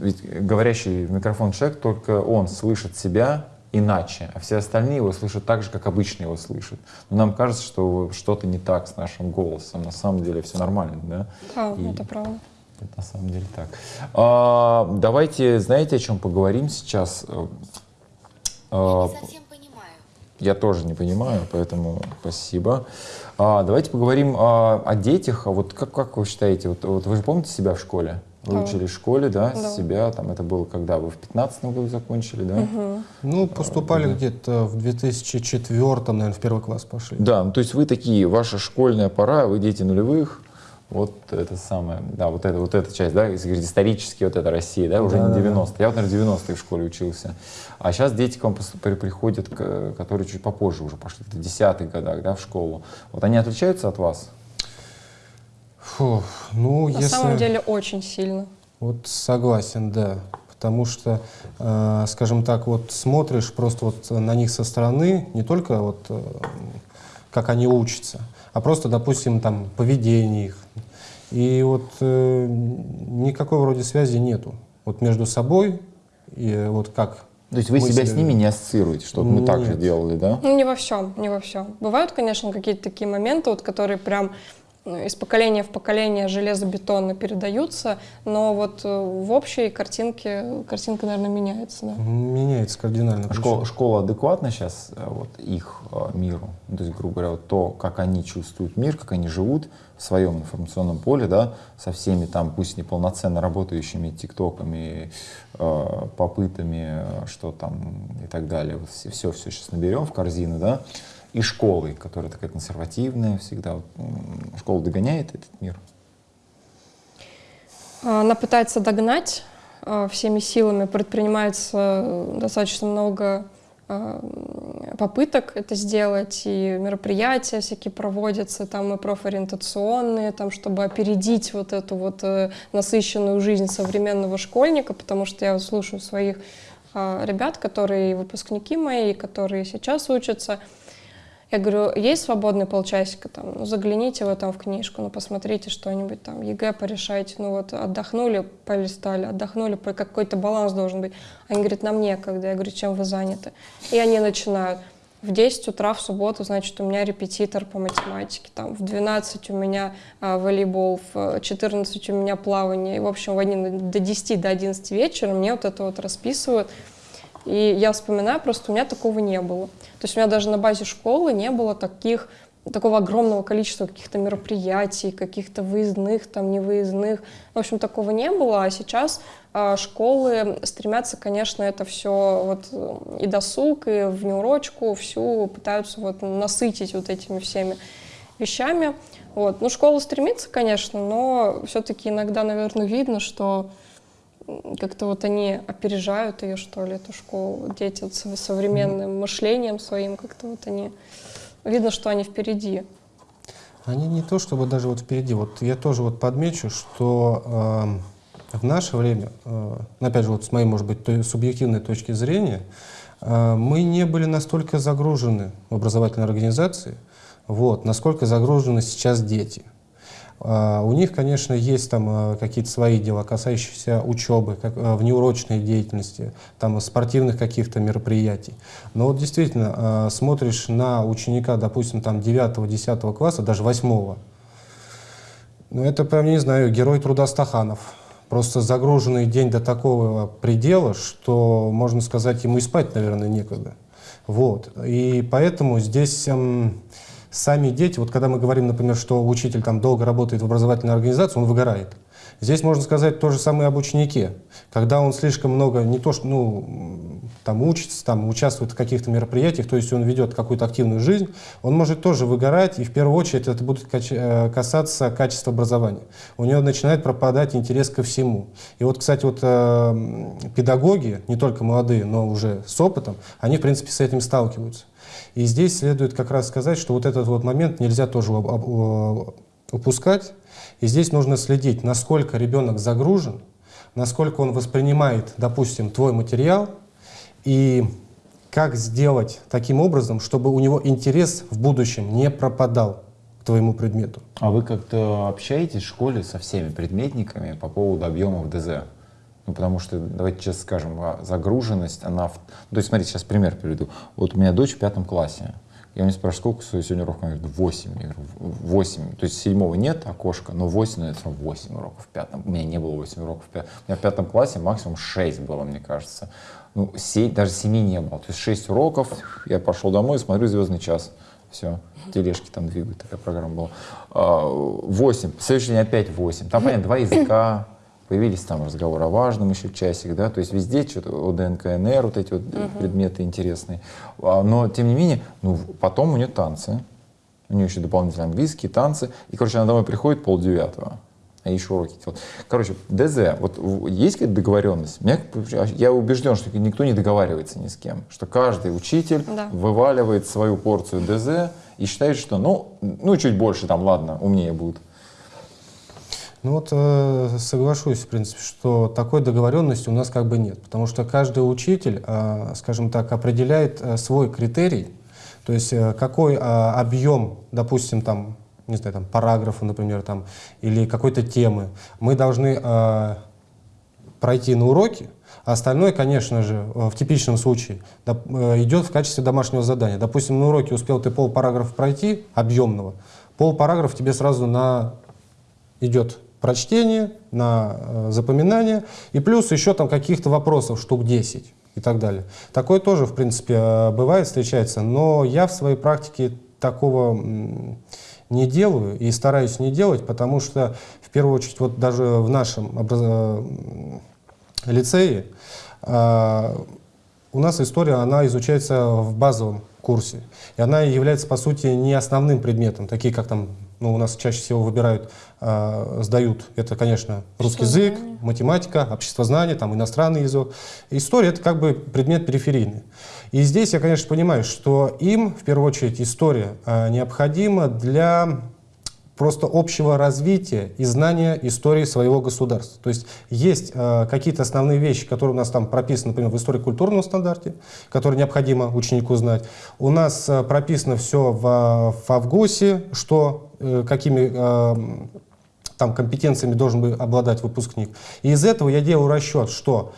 ведь говорящий в микрофон человек, только он слышит себя иначе, а все остальные его слышат так же, как обычно его слышат. Но нам кажется, что что-то не так с нашим голосом. На самом деле все нормально, да? Да, И- это правда. Это на самом деле так. А, давайте, знаете, о чем поговорим сейчас? Э, а, Не совсем понимаю. я тоже не понимаю, поэтому спасибо. А, давайте поговорим а, о детях. А вот как, как вы считаете, вот, вот вы же помните себя в школе? Вы Да. учились в школе, да, Да. себя, там это было когда? Вы в 15 году закончили, да? Мгм. Ну, поступали да. где-то в 2004, наверное, в первый класс пошли. Да, ну то есть вы такие, ваша школьная пора, вы дети нулевых, Вот это самое, да, вот это, вот эта часть, да, исторически, вот эта Россия, да, уже Да, не да, 90 Я вот, наверное, 90-е в школе учился. А сейчас дети к вам приходят, которые чуть попозже уже пошли, в 10-х годах, да, в школу. Вот они отличаются от вас? Фу, ну, На если... самом деле очень сильно. Вот согласен, да. Потому что, э, скажем так, вот смотришь просто вот на них со стороны, не только вот э, как они учатся, а просто, допустим, там поведение их. И вот э, никакой вроде связи нету. Вот между собой и вот как. То есть вы мы себя с ними не ассоциируете, что мы так же Нет. делали, да? Ну, не во всем, не во всем. Бывают, конечно, какие-то такие моменты, вот, которые прям из поколения в поколение железобетонно передаются, но вот э, в общей картинке картинка, наверное, меняется. Да. Меняется кардинально. А Школа, школа адекватна сейчас э, вот, их э, миру? Ну, то есть, грубо говоря, вот то, как они чувствуют мир, как они живут в своем информационном поле, да, со всеми там, пусть неполноценно работающими тиктоками, э, попытами, что там и так далее. Вот все, все сейчас наберем в корзину, да, и школой, которая такая консервативная всегда. Вот, школа догоняет этот мир? Она пытается догнать а, всеми силами, предпринимается э, достаточно много м, попыток это сделать, и мероприятия всякие проводятся, там и профориентационные, там, чтобы опередить вот эту вот э, насыщенную жизнь современного школьника, потому что я слушаю своих ребят, которые выпускники мои, которые сейчас учатся, я говорю, есть свободный полчасика, там, ну, загляните вы там в книжку, ну, посмотрите что-нибудь там, ЕГЭ порешайте, ну, вот, отдохнули, полистали, отдохнули, какой-то баланс должен быть. Они говорят, нам некогда. Я говорю, чем вы заняты? И они начинают. В 10 утра в субботу, значит, у меня репетитор по математике, там, в 12 у меня а, волейбол, в 14 у меня плавание. И, в общем, в они до 10, до 11 вечера мне вот это вот расписывают. И я вспоминаю, просто у меня такого не было. То есть у меня даже на базе школы не было таких, такого огромного количества каких-то мероприятий, каких-то выездных, там, невыездных. В общем, такого не было. А сейчас а, школы стремятся, конечно, это все вот э, и досуг, и внеурочку всю пытаются вот насытить вот этими всеми вещами. Вот. Ну, школа стремится, конечно, но все-таки иногда, наверное, видно, что как-то вот они опережают ее, что ли, эту школу. Дети вот со- современным мышлением своим как-то вот они... Видно, что они впереди. Они не то чтобы даже вот впереди. Вот я тоже вот подмечу, что эм, в наше время, э, ну, опять же, вот с моей, может быть, той субъективной точки зрения, э, мы не были настолько загружены в образовательной организации, вот, насколько загружены сейчас дети. А, У них, конечно, есть там э, какие-то свои дела, касающиеся учебы, как, э, внеурочной деятельности, там, спортивных каких-то мероприятий. Но вот действительно, смотришь на ученика, допустим, там 9-10 класса, даже 8 ну это прям, не знаю, герой труда Стаханов. Просто загруженный день до такого предела, что, можно сказать, ему и спать, наверное, некогда. Вот. И поэтому здесь эм, сами дети, вот когда мы говорим, например, что учитель там долго работает в образовательной организации, он выгорает. Здесь можно сказать то же самое об ученике. Когда он слишком много, не то что, ну, там учится, там участвует в каких-то мероприятиях, то есть он ведет какую-то активную жизнь, он может тоже выгорать, и в первую очередь это будет э, касаться качества образования. У него начинает пропадать интерес ко всему. И вот, кстати, вот э, педагоги, не только молодые, но уже с опытом, они, в принципе, с этим сталкиваются. И здесь следует как раз сказать, что вот этот вот момент нельзя тоже упускать. И здесь нужно следить, насколько ребенок загружен, насколько он воспринимает, допустим, твой материал, и как сделать таким образом, чтобы у него интерес в будущем не пропадал к твоему предмету. А вы как-то общаетесь в школе со всеми предметниками по поводу объемов ДЗ? Ну, потому что, давайте честно скажем, а, загруженность, она... Ну, то есть, смотрите, сейчас пример приведу. Вот у меня дочь в пятом классе. Я у нее спрашиваю, сколько сегодня уроков? Она говорит, 8. Я говорю, 8. То есть седьмого нет окошка, но 8, ну, это всё равно 8 уроков в пятом. У меня не было 8 уроков в пятом. У меня в пятом классе максимум 6 было, мне кажется. Ну, се- даже 7 не было. То есть 6 уроков, я пошел домой, смотрю «Звездный час». Все, тележки там двигают, такая программа была. А, 8, в следующий день опять 8. Там, понятно, два языка, появились там разговоры о важном еще часик, да, то есть везде что-то ОДН, КНР, вот эти вот предметы интересные. А, Но, тем не менее, ну, потом у нее танцы, У нее еще дополнительно английский, танцы. И, короче, она домой приходит полдевятого. А еще уроки делать. Короче, ДЗ, вот есть какая-то договоренность? Меня, я убежден, что никто не договаривается ни с кем. Что каждый учитель Да. вываливает свою порцию ДЗ и считает, что ну, ну чуть больше там, ладно, умнее будут. Ну вот э, соглашусь, в принципе, что такой договоренности у нас как бы нет, потому что каждый учитель, э, скажем так, определяет э, свой критерий, то есть какой объем, допустим, там, не знаю, там, параграфа, например, там, или какой-то темы мы должны пройти на уроке, а остальное, конечно же, в типичном случае идет в качестве домашнего задания. Допустим, на уроке успел ты полпараграфа пройти, объемного, полпараграфа тебе сразу на идет прочтение, на э, запоминание, и плюс еще там каких-то вопросов, штук 10 и так далее. Такое тоже, в принципе, э, бывает, встречается, но я в своей практике такого не делаю и стараюсь не делать, потому что, в первую очередь, вот даже в нашем образ- м, лицее э, у нас история, она изучается в базовом курсе, и она является, по сути, не основным предметом, такие как там, ну, у нас чаще всего выбирают, э, сдают, это, конечно, русский язык, Обществознание. математика, обществознание, там, иностранный язык. История — это как бы предмет периферийный. И здесь я, конечно, понимаю, что им, в первую очередь, история э, необходима для просто общего развития и знания истории своего государства. То есть есть э, какие-то основные вещи, которые у нас там прописаны, например, в истории культурном стандарте, которые необходимо ученику знать. У нас э, прописано все в, э, в Авгусе, что какими э, там компетенциями должен бы обладать выпускник. И из этого я делаю расчет, что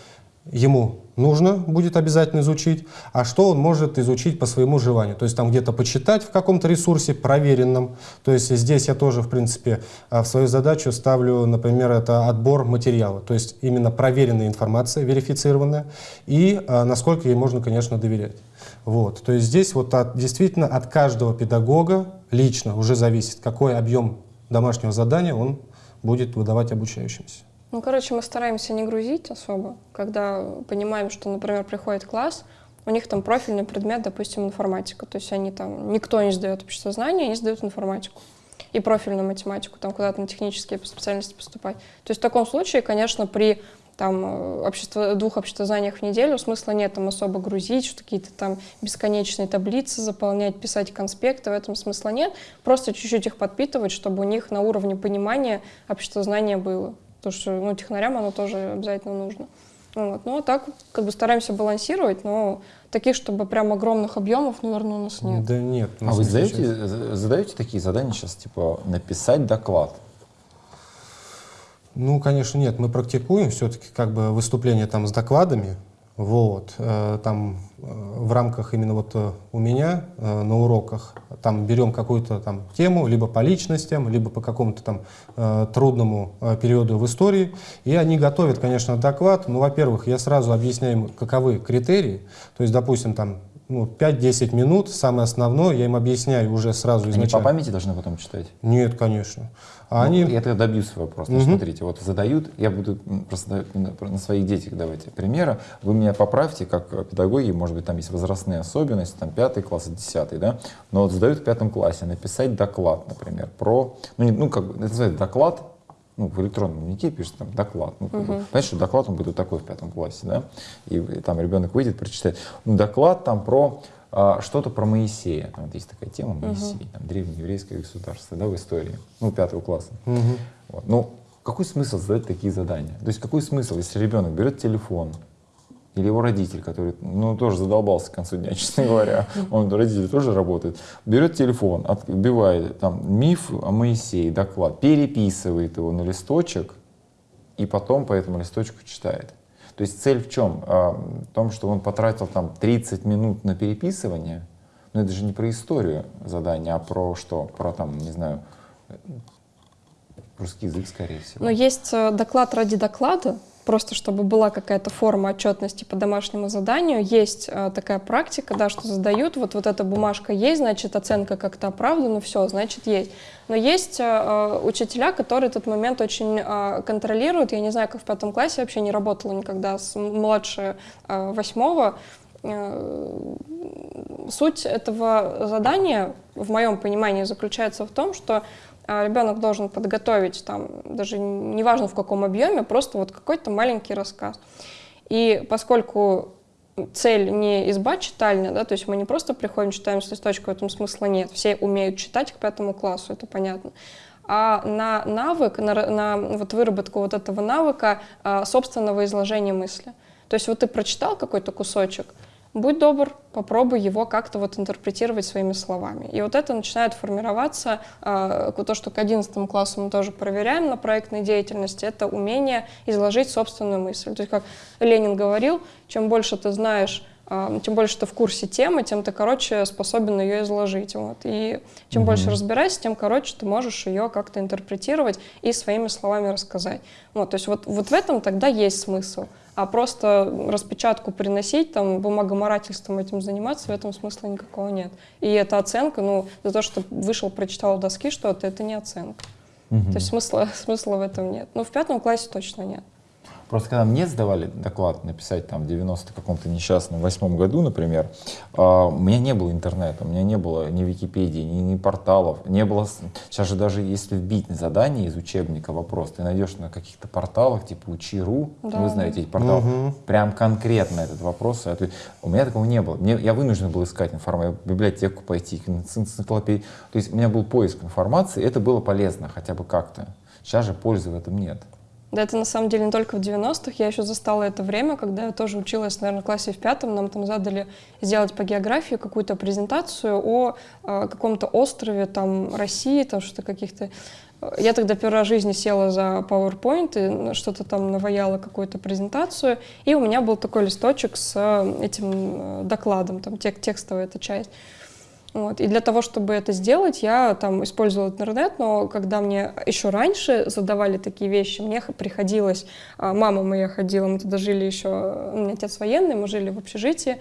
ему нужно будет обязательно изучить, а что он может изучить по своему желанию. То есть там где-то почитать в каком-то ресурсе проверенном. То есть здесь я тоже, в принципе, а, в свою задачу ставлю, например, это отбор материала. То есть именно проверенная информация, верифицированная, и а, насколько ей можно, конечно, доверять. Вот. То есть здесь вот от- действительно от каждого педагога лично уже зависит, какой объем домашнего задания он будет выдавать обучающимся. Ну, короче, мы стараемся не грузить особо, когда понимаем, что, например, приходит класс, у них там профильный предмет, допустим, информатика. То есть они там, никто не сдает обществознание, они сдают информатику. И профильную математику, там куда-то на технические специальности поступать. То есть в таком случае, конечно, при там, э, общество, двух обществознаниях в неделю смысла нет там особо грузить, что какие-то там бесконечные таблицы заполнять, писать конспекты, в этом смысла нет. Просто чуть-чуть их подпитывать, чтобы у них на уровне понимания обществознания было. Потому что ну, технарям оно тоже обязательно нужно. Вот. Ну, а так как бы стараемся балансировать, но таких, чтобы прям огромных объемов, наверное, у нас нет. Да нет. А вы задаете, задаете такие задания сейчас, типа написать доклад? Ну, конечно, нет. Мы практикуем все-таки как бы выступления там с докладами. Вот. Э, Там э, в рамках именно вот э, у меня на уроках там берем какую-то там тему, либо по личностям, либо по какому-то там трудному периоду в истории. И они готовят, конечно, доклад. Ну, во-первых, я сразу объясняю им, каковы критерии. То есть, допустим, там ну, 5-10 минут, самое основное, я им объясняю уже сразу Они по изначально. памяти должны потом читать? Нет, конечно. А Ну, они... Я тогда добью свой вопрос. Ну, Мгм. смотрите, вот задают, я буду просто на, своих детях давайте примеры. Вы меня поправьте, как педагоги, может быть, там есть возрастные особенности, там пятый класс, десятый, да? Но вот задают в пятом классе написать доклад, например, про, ну, не- ну как бы, это называется доклад, ну, в электронном дневнике пишет там доклад. Ну, бы, Понимаешь, что доклад он будет вот такой в пятом классе, да? И, э, там ребенок выйдет, прочитает. Ну, доклад там про что-то про Моисея. Там вот есть такая тема Моисей, там, древнееврейское государство, да, в истории, ну, пятого класса. Мгм. Вот. Ну, какой смысл задать такие задания? То есть какой смысл, если ребенок берет телефон, или его родитель, который, ну, тоже задолбался к концу дня, честно говоря, он, родитель тоже работает, берет телефон, отбивает там миф о Моисее, доклад, переписывает его на листочек, и потом по этому листочку читает. То есть цель в чем? А, В том, что он потратил там 30 минут на переписывание, но это же не про историю задания, а про что? Про там, не знаю, русский язык, скорее всего. Но есть э, доклад ради доклада, просто чтобы была какая-то форма отчетности по домашнему заданию. Есть э, такая практика, да, что задают, вот, вот эта бумажка есть, значит, оценка как-то оправдана, все, значит, есть. Но есть э, э, учителя, которые этот момент очень э, контролируют. Я не знаю, как в пятом классе, вообще не работала никогда с младше э, восьмого. Э, суть этого задания, в моем понимании, заключается в том, что ребенок должен подготовить там, даже неважно в каком объеме, просто вот какой-то маленький рассказ. И поскольку цель не изба читальня, да, то есть мы не просто приходим, читаем с листочка, в этом смысла нет. Все умеют читать к пятому классу, это понятно. А на навык, на, на вот выработку вот этого навыка а, собственного изложения мысли. То есть вот ты прочитал какой-то кусочек, будь добр, попробуй его как-то вот интерпретировать своими словами. И вот это начинает формироваться, э, то, что к 11 классу мы тоже проверяем на проектной деятельности, это умение изложить собственную мысль. То есть, как Ленин говорил, чем больше ты знаешь тем больше ты в курсе темы, тем ты, короче, способен ее изложить. Вот. И чем mm-hmm. больше разбираешься, тем, короче, ты можешь ее как-то интерпретировать и своими словами рассказать. Вот, то есть вот, вот в этом тогда есть смысл а просто распечатку приносить, там, бумагоморательством этим заниматься, в этом смысла никакого нет. И эта оценка, ну, за то, что вышел, прочитал доски что-то, это не оценка. Угу. То есть смысла, смысла в этом нет. Ну, в пятом классе точно нет. Просто когда мне сдавали доклад написать там в 90 каком-то несчастном восьмом году, например, а, у меня не было интернета, у меня не было ни Википедии, ни, ни порталов, не было... Сейчас же даже если вбить задание из учебника вопрос, ты найдешь на каких-то порталах, типа Учи.ру, да. вы знаете эти порталы, угу. прям конкретно этот вопрос. У меня такого не было. Мне, я вынужден был искать информацию, в библиотеку пойти, энциклопедию. То есть у меня был поиск информации, это было полезно хотя бы как-то. Сейчас же пользы в этом нет. Да, это на самом деле не только в 90-х. Я еще застала это время, когда я тоже училась, наверное, в классе в пятом. Нам там задали сделать по географии какую-то презентацию о э, каком-то острове там России, там что-то каких-то... Я тогда первый раз в жизни села за PowerPoint и что-то там наваяла какую-то презентацию, и у меня был такой листочек с э, этим э, докладом, там тек текстовая эта часть. Вот. И для того, чтобы это сделать, я там использовала интернет, но когда мне еще раньше задавали такие вещи, мне приходилось, а, мама моя ходила, мы туда жили еще, у меня отец военный, мы жили в общежитии,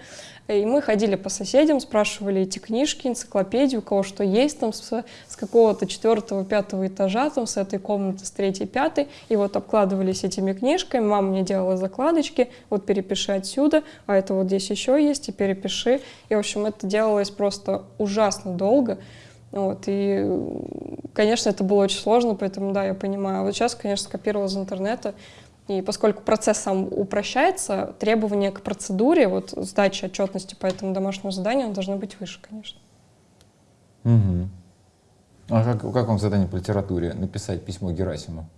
и мы ходили по соседям, спрашивали эти книжки, энциклопедию, у кого что есть там с, с какого-то четвертого, пятого этажа, там с этой комнаты, с третьей, пятой. И вот обкладывались этими книжками. Мама мне делала закладочки, вот перепиши отсюда, а это вот здесь еще есть, и перепиши. И, в общем, это делалось просто ужасно долго. Вот, и, конечно, это было очень сложно, поэтому, да, я понимаю. Вот сейчас, конечно, скопировала из интернета, и поскольку процесс сам упрощается, требования к процедуре, вот сдачи отчетности по этому домашнему заданию должны быть выше, конечно. Угу. А как, как вам задание по литературе? Написать письмо Герасиму?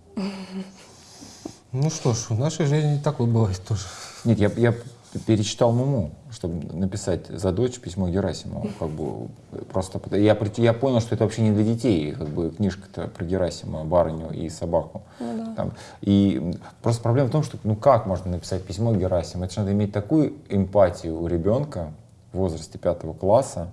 Ну что ж, в нашей жизни так вот бывает тоже. Нет, я, я перечитал Муму, чтобы написать за дочь письмо Герасиму. Как бы просто я, я понял, что это вообще не для детей, как бы книжка-то про Герасима, барыню и собаку. Ну, да. Там. И просто проблема в том, что ну как можно написать письмо Герасиму? Это же надо иметь такую эмпатию у ребенка в возрасте пятого класса,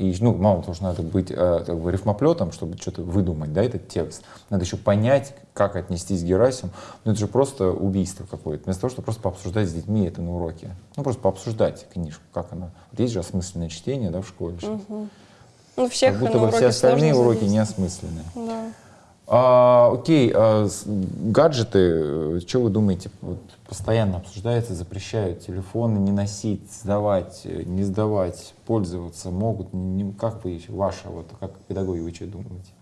и, ну, мало того, что надо быть э, как бы рифмоплетом, чтобы что-то выдумать, да, этот текст. Надо еще понять, как отнестись к Герасиму. Ну, это же просто убийство какое-то. Вместо того, чтобы просто пообсуждать с детьми это на уроке. Ну, просто пообсуждать книжку, как она. Вот есть же осмысленное чтение, да, в школе. Угу. Ну, всех как будто бы все остальные уроки неосмысленные. Да. А, окей, а, гаджеты, э, что вы думаете, вот постоянно обсуждается, запрещают телефоны не носить, сдавать, э, не сдавать, пользоваться могут, не, как вы, ваша, вот как педагоги, вы что думаете?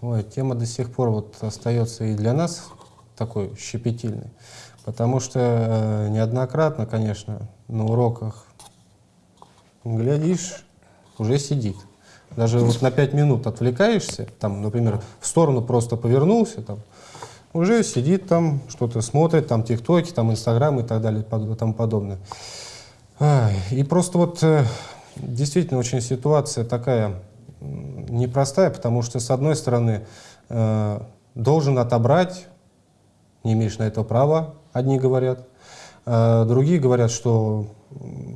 Ой, тема до сих пор вот остается и для нас такой щепетильной, потому что э, неоднократно, конечно, на уроках глядишь, уже сидит. Даже вот на пять минут отвлекаешься, там, например, в сторону просто повернулся, там, уже сидит там, что-то смотрит, там, тиктоки, там, инстаграм и так далее, и тому подобное. И просто вот э, действительно очень ситуация такая непростая, потому что, с одной стороны, э, должен отобрать, не имеешь на это права, одни говорят, а другие говорят, что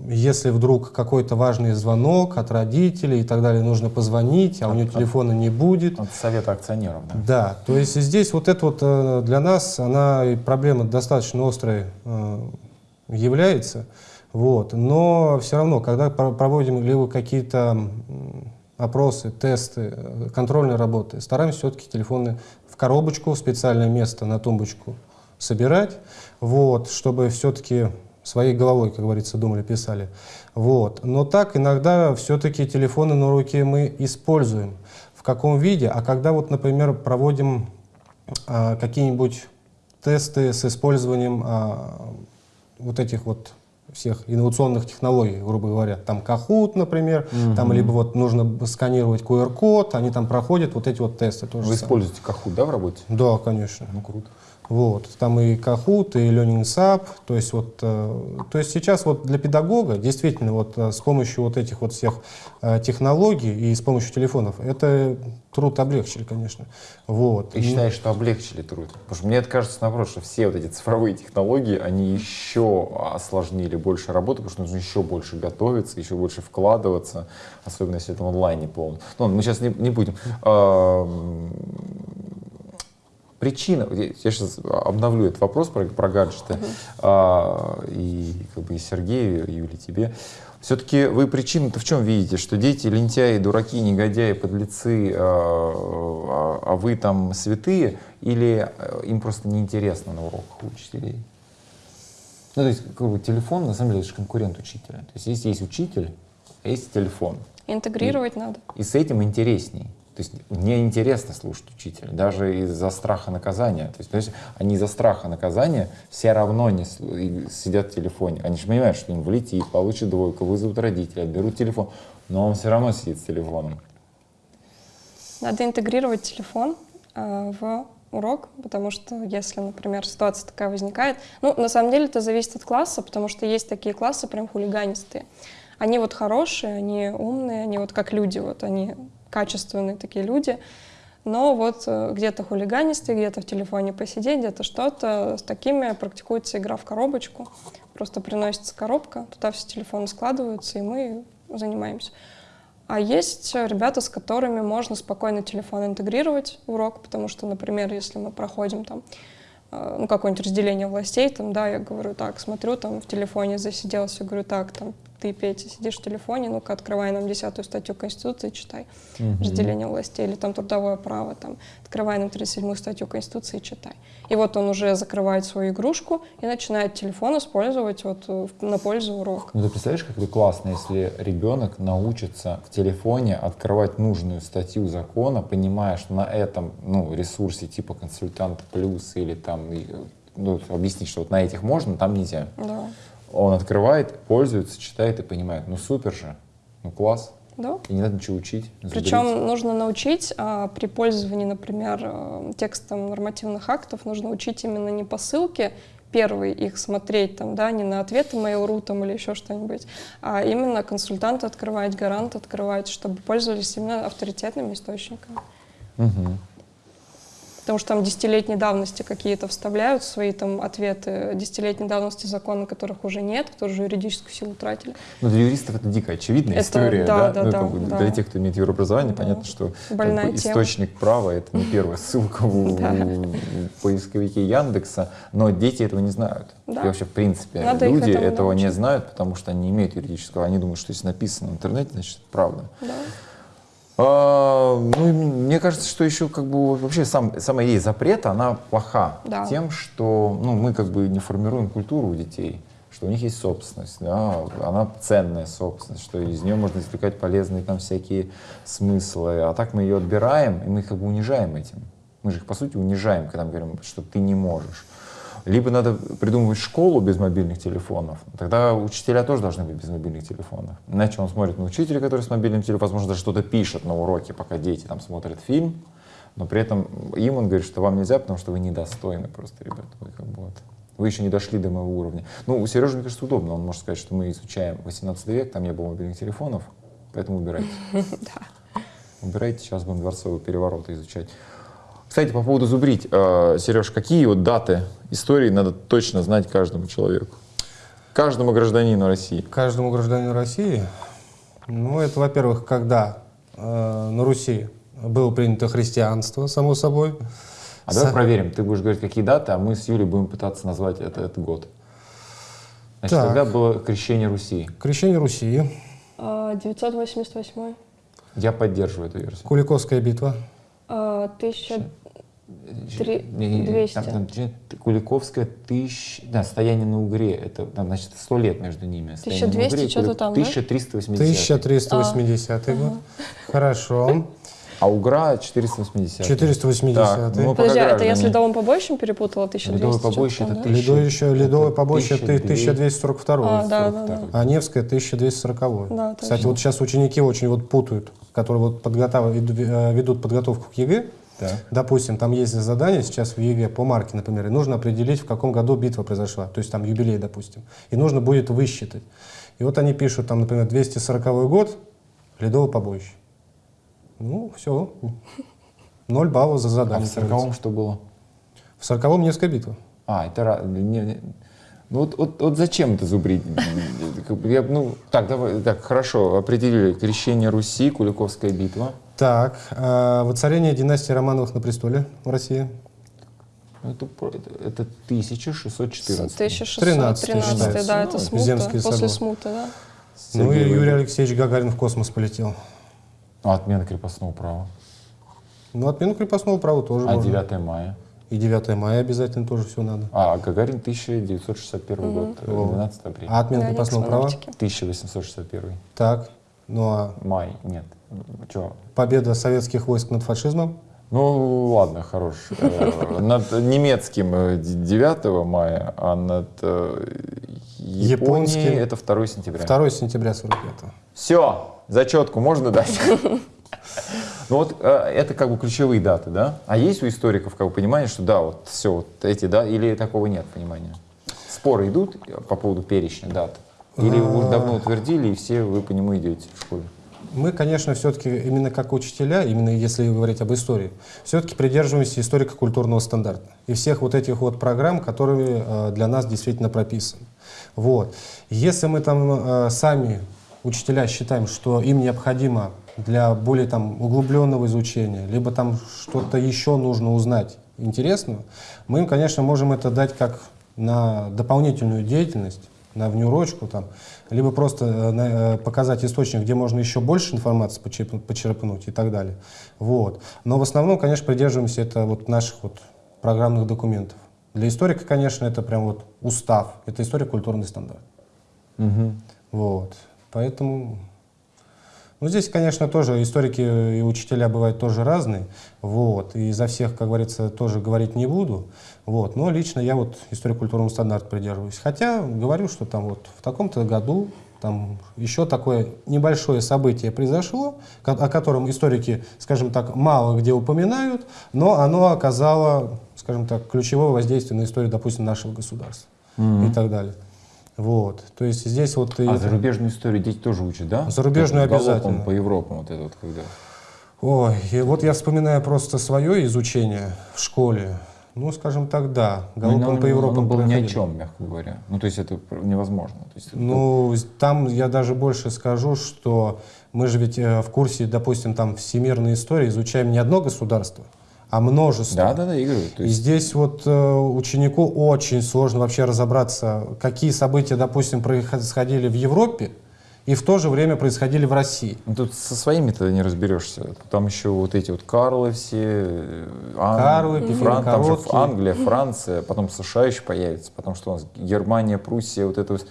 если вдруг какой-то важный звонок от родителей и так далее, нужно позвонить, а у него телефона не будет. От совета акционеров, да? Да, то есть здесь вот это вот э, для нас, она проблема достаточно острой э, является, вот, но все равно, когда проводим либо какие-то опросы, тесты, э, контрольные работы, стараемся все-таки телефоны в коробочку, в специальное место на тумбочку собирать, вот, чтобы все-таки своей головой, как говорится, думали, писали. Вот. Но так иногда все-таки телефоны на руке мы используем. В каком виде? А когда вот, например, проводим а, какие-нибудь тесты с использованием а, вот этих вот всех инновационных технологий, грубо говоря. Там Kahoot, например, угу. там либо вот нужно сканировать QR-код, они там проходят вот эти вот тесты. Тоже Вы используете Kahoot, да, в работе? Да, конечно. Ну, круто. Вот, там и Kahoot, и Learning Sub, то есть вот, э, то есть сейчас вот для педагога действительно вот э, с помощью вот этих вот всех э, технологий и с помощью телефонов это труд облегчили, конечно. Вот. Ты считаешь, что облегчили труд? Потому что мне это кажется наоборот, что все вот эти цифровые технологии, они еще осложнили больше работы, потому что нужно еще больше готовиться, еще больше вкладываться, особенно если это в онлайне полно. Ну, мы сейчас не, не будем причина, я сейчас обновлю этот вопрос про, про гаджеты, uh-huh. а, и как бы и Сергею, и Юле, тебе. Все-таки вы причину-то в чем видите? Что дети лентяи, дураки, негодяи, подлецы, а, а, а вы там святые? Или э, им просто неинтересно на уроках учителей? Ну, то есть, как бы, телефон, на самом деле, это же конкурент учителя. То есть, если есть учитель, а есть телефон. Интегрировать и, надо. И с этим интересней. То есть мне интересно слушать учителя, даже из-за страха наказания. То есть, понимаешь, они из-за страха наказания все равно не сидят в телефоне. Они же понимают, что им влетит, получит двойку, вызовут родителей, отберут телефон, но он все равно сидит с телефоном. Надо интегрировать телефон э, в урок, потому что если, например, ситуация такая возникает, ну, на самом деле это зависит от класса, потому что есть такие классы прям хулиганистые. Они вот хорошие, они умные, они вот как люди, вот они качественные такие люди, но вот э, где-то хулиганистые, где-то в телефоне посидеть, где-то что-то. С такими практикуется игра в коробочку. Просто приносится коробка, туда все телефоны складываются, и мы занимаемся. А есть ребята, с которыми можно спокойно телефон интегрировать в урок, потому что, например, если мы проходим там э, ну, какое-нибудь разделение властей, там, да, я говорю, так, смотрю, там, в телефоне засиделся, говорю, так, там, ты, Петя, сидишь в телефоне, ну-ка, открывай нам десятую статью Конституции, читай. Угу. Разделение властей, или там трудовое право, там, открывай нам 37-ю статью Конституции, читай. И вот он уже закрывает свою игрушку и начинает телефон использовать вот э, на пользу урока. Ну, ты представляешь, как это классно, если ребенок научится в телефоне открывать нужную статью закона, понимая, что на этом, ну, ресурсе типа консультант плюс или там, ну, объяснить, что вот на этих можно, там нельзя. Да. Он открывает, пользуется, читает и понимает. Ну супер же, ну класс. Да. И не надо ничего учить. Причем нужно научить а, при пользовании, например, э, текстом нормативных актов, нужно учить именно не по ссылке, первый их смотреть, там, да, не на ответы Mail.ru там, или еще что-нибудь, а именно консультант открывать, гарант открывать, чтобы пользовались именно авторитетными источниками. Угу потому что там десятилетней давности какие-то вставляют свои там ответы, десятилетней давности законы, которых уже нет, которые уже юридическую силу утратили. Ну, для юристов это дико очевидная это, история, да? да, да, ну, как бы, да. Для тех, кто имеет юрообразование, да. понятно, что как бы, источник права — это не первая ссылка в поисковике Яндекса, но дети этого не знают. И вообще, в принципе, люди этого не знают, потому что они не имеют юридического, они думают, что если написано в интернете, значит, правда. Да. А, ну, мне кажется, что еще как бы вообще сам, сама идея запрета, она плоха да. тем, что ну, мы как бы не формируем культуру у детей, что у них есть собственность, да, она ценная собственность, что из нее можно извлекать полезные там всякие смыслы, а так мы ее отбираем, и мы их как бы унижаем этим. Мы же их, по сути, унижаем, когда мы говорим, что ты не можешь. Либо надо придумывать школу без мобильных телефонов, тогда учителя тоже должны быть без мобильных телефонов. Иначе он смотрит на учителя, который с мобильным телефоном, возможно, даже что-то пишет на уроке, пока дети там смотрят фильм, но при этом им он говорит, что вам нельзя, потому что вы недостойны просто, ребята, вы как бы вот вы еще не дошли до моего уровня. Ну, у Сережи, мне кажется, удобно. Он может сказать, что мы изучаем 18 век, там не было мобильных телефонов, поэтому убирайте. Убирайте, сейчас будем дворцовые перевороты изучать. Кстати, по поводу зубрить. Э, Сереж, какие вот даты истории надо точно знать каждому человеку? Каждому гражданину России. Каждому гражданину России? Ну, это, во-первых, когда э, на Руси было принято христианство, само собой. А давай С... проверим. Ты будешь говорить, какие даты, а мы с Юлей будем пытаться назвать это, этот год. Значит, так. когда было крещение Руси? Крещение Руси. 988. А, Я поддерживаю эту версию. Куликовская битва. А, тысяча... Три- Не, 200. Там, там, че- Куликовская тысяч... Да, стояние на Угре. Это, там, значит, сто лет между ними. Стояние на 1200 Угре и что-то там, да? 1380. 1380 год. Хорошо. А Угра 480. 480. Так, ну, Подожди, а это я граждане. с ледовым побоищем перепутала 1200? Ледовое что-то побоище это да? тысяча. Ледовое еще, ледовое Это побоище ты 1200. 1242. А, да, да, да. А Невская 1240. Да, Кстати, точно. вот сейчас ученики очень вот путают, которые вот подготав- веду- э, ведут подготовку к ЕГЭ. Так. Допустим, там есть задание сейчас в ЕГЭ по марке, например, и нужно определить, в каком году битва произошла, то есть там юбилей, допустим. И нужно будет высчитать. И вот они пишут, там, например, 240 год, ледовое побоище. Ну, все. Ноль баллов за А задание. в 40 что было? В 40-м Невская битва. А, это... не- не- Ну вот, вот, вот зачем это зубрить? Я, ну, так, давай, так, хорошо, определили. Крещение Руси, Куликовская битва. Так, а, воцарение династии Романовых на престоле в России. Это, про- это, это 1614. 1613, считается. да, Ну, это смута, после собор. смуты, да. Ну и Юрий Алексеевич Гагарин в космос полетел. А, отмена крепостного права. Ну, отмену крепостного права тоже А можно. 9 мая. И 9 мая обязательно тоже все надо. А, Гагарин 1961 год, э, 12 апреля. А отмена крепостного права? космонавтики. 1861. Так. Ну а Май, нет. Че? победа советских войск над фашизмом? Ну, ладно, хорош. Э, Над немецким э, д- 9 мая, а над э, Японией Японским. это 2 сентября. 2 сентября 45 Все, зачетку можно дать? Ну вот э, это как бы ключевые даты, да? А есть у историков как бы понимание, что да, вот все, вот эти, да, или такого нет понимания? Споры идут по поводу перечня дат? Или вы уже давно утвердили, и все вы по нему идете в школе? Мы, конечно, все-таки именно как учителя, именно если говорить об истории, все-таки придерживаемся историко-культурного стандарта и всех вот этих вот программ, которые э, для нас действительно прописаны. Вот. Если мы там э, сами, учителя, считаем, что им необходимо для более там углубленного изучения, либо там что-то еще нужно узнать интересного, мы им, конечно, можем это дать как на дополнительную деятельность, на внеурочку, там, либо просто э, э, показать источник, где можно еще больше информации почерп- почерпнуть и так далее. Вот. Но в основном, конечно, придерживаемся это вот наших вот программных документов. Для историка, конечно, это прям вот устав, это историко-культурный стандарт. Вот. Поэтому ну, здесь, конечно, тоже историки и учителя бывают тоже разные, вот, и за всех, как говорится, тоже говорить не буду, вот, но лично я вот историко-культурному стандарту придерживаюсь. Хотя говорю, что там вот в таком-то году там еще такое небольшое событие произошло, о котором историки, скажем так, мало где упоминают, но оно оказало, скажем так, ключевое воздействие на историю, допустим, нашего государства и так далее. Вот, то есть здесь вот... и А это- зарубежную историю дети тоже учат, да? Зарубежную обязательно. по Европам вот это вот когда. Ой, и вот я вспоминаю просто свое изучение в школе. Ну, скажем так, да, галопом Ну, по оно- Европам оно было ни о проходили. чем, мягко говоря. Ну, то есть это невозможно. То есть, Ну, с- там я даже больше скажу, что мы же ведь э, в курсе, допустим, там всемирной истории изучаем не одно государство, а множество. да, да, да, Игорь. То И есть, здесь вот э, ученику очень сложно вообще разобраться, какие события, допустим, происходили в Европе и в то же время происходили в России. ну, тут со своими-то не разберешься. Там еще вот эти вот Карлы все, э, Ан- Карлы, Фран- там же. Англия, Франция, потом США еще появится, потому что у нас Германия, Пруссия, вот это вот.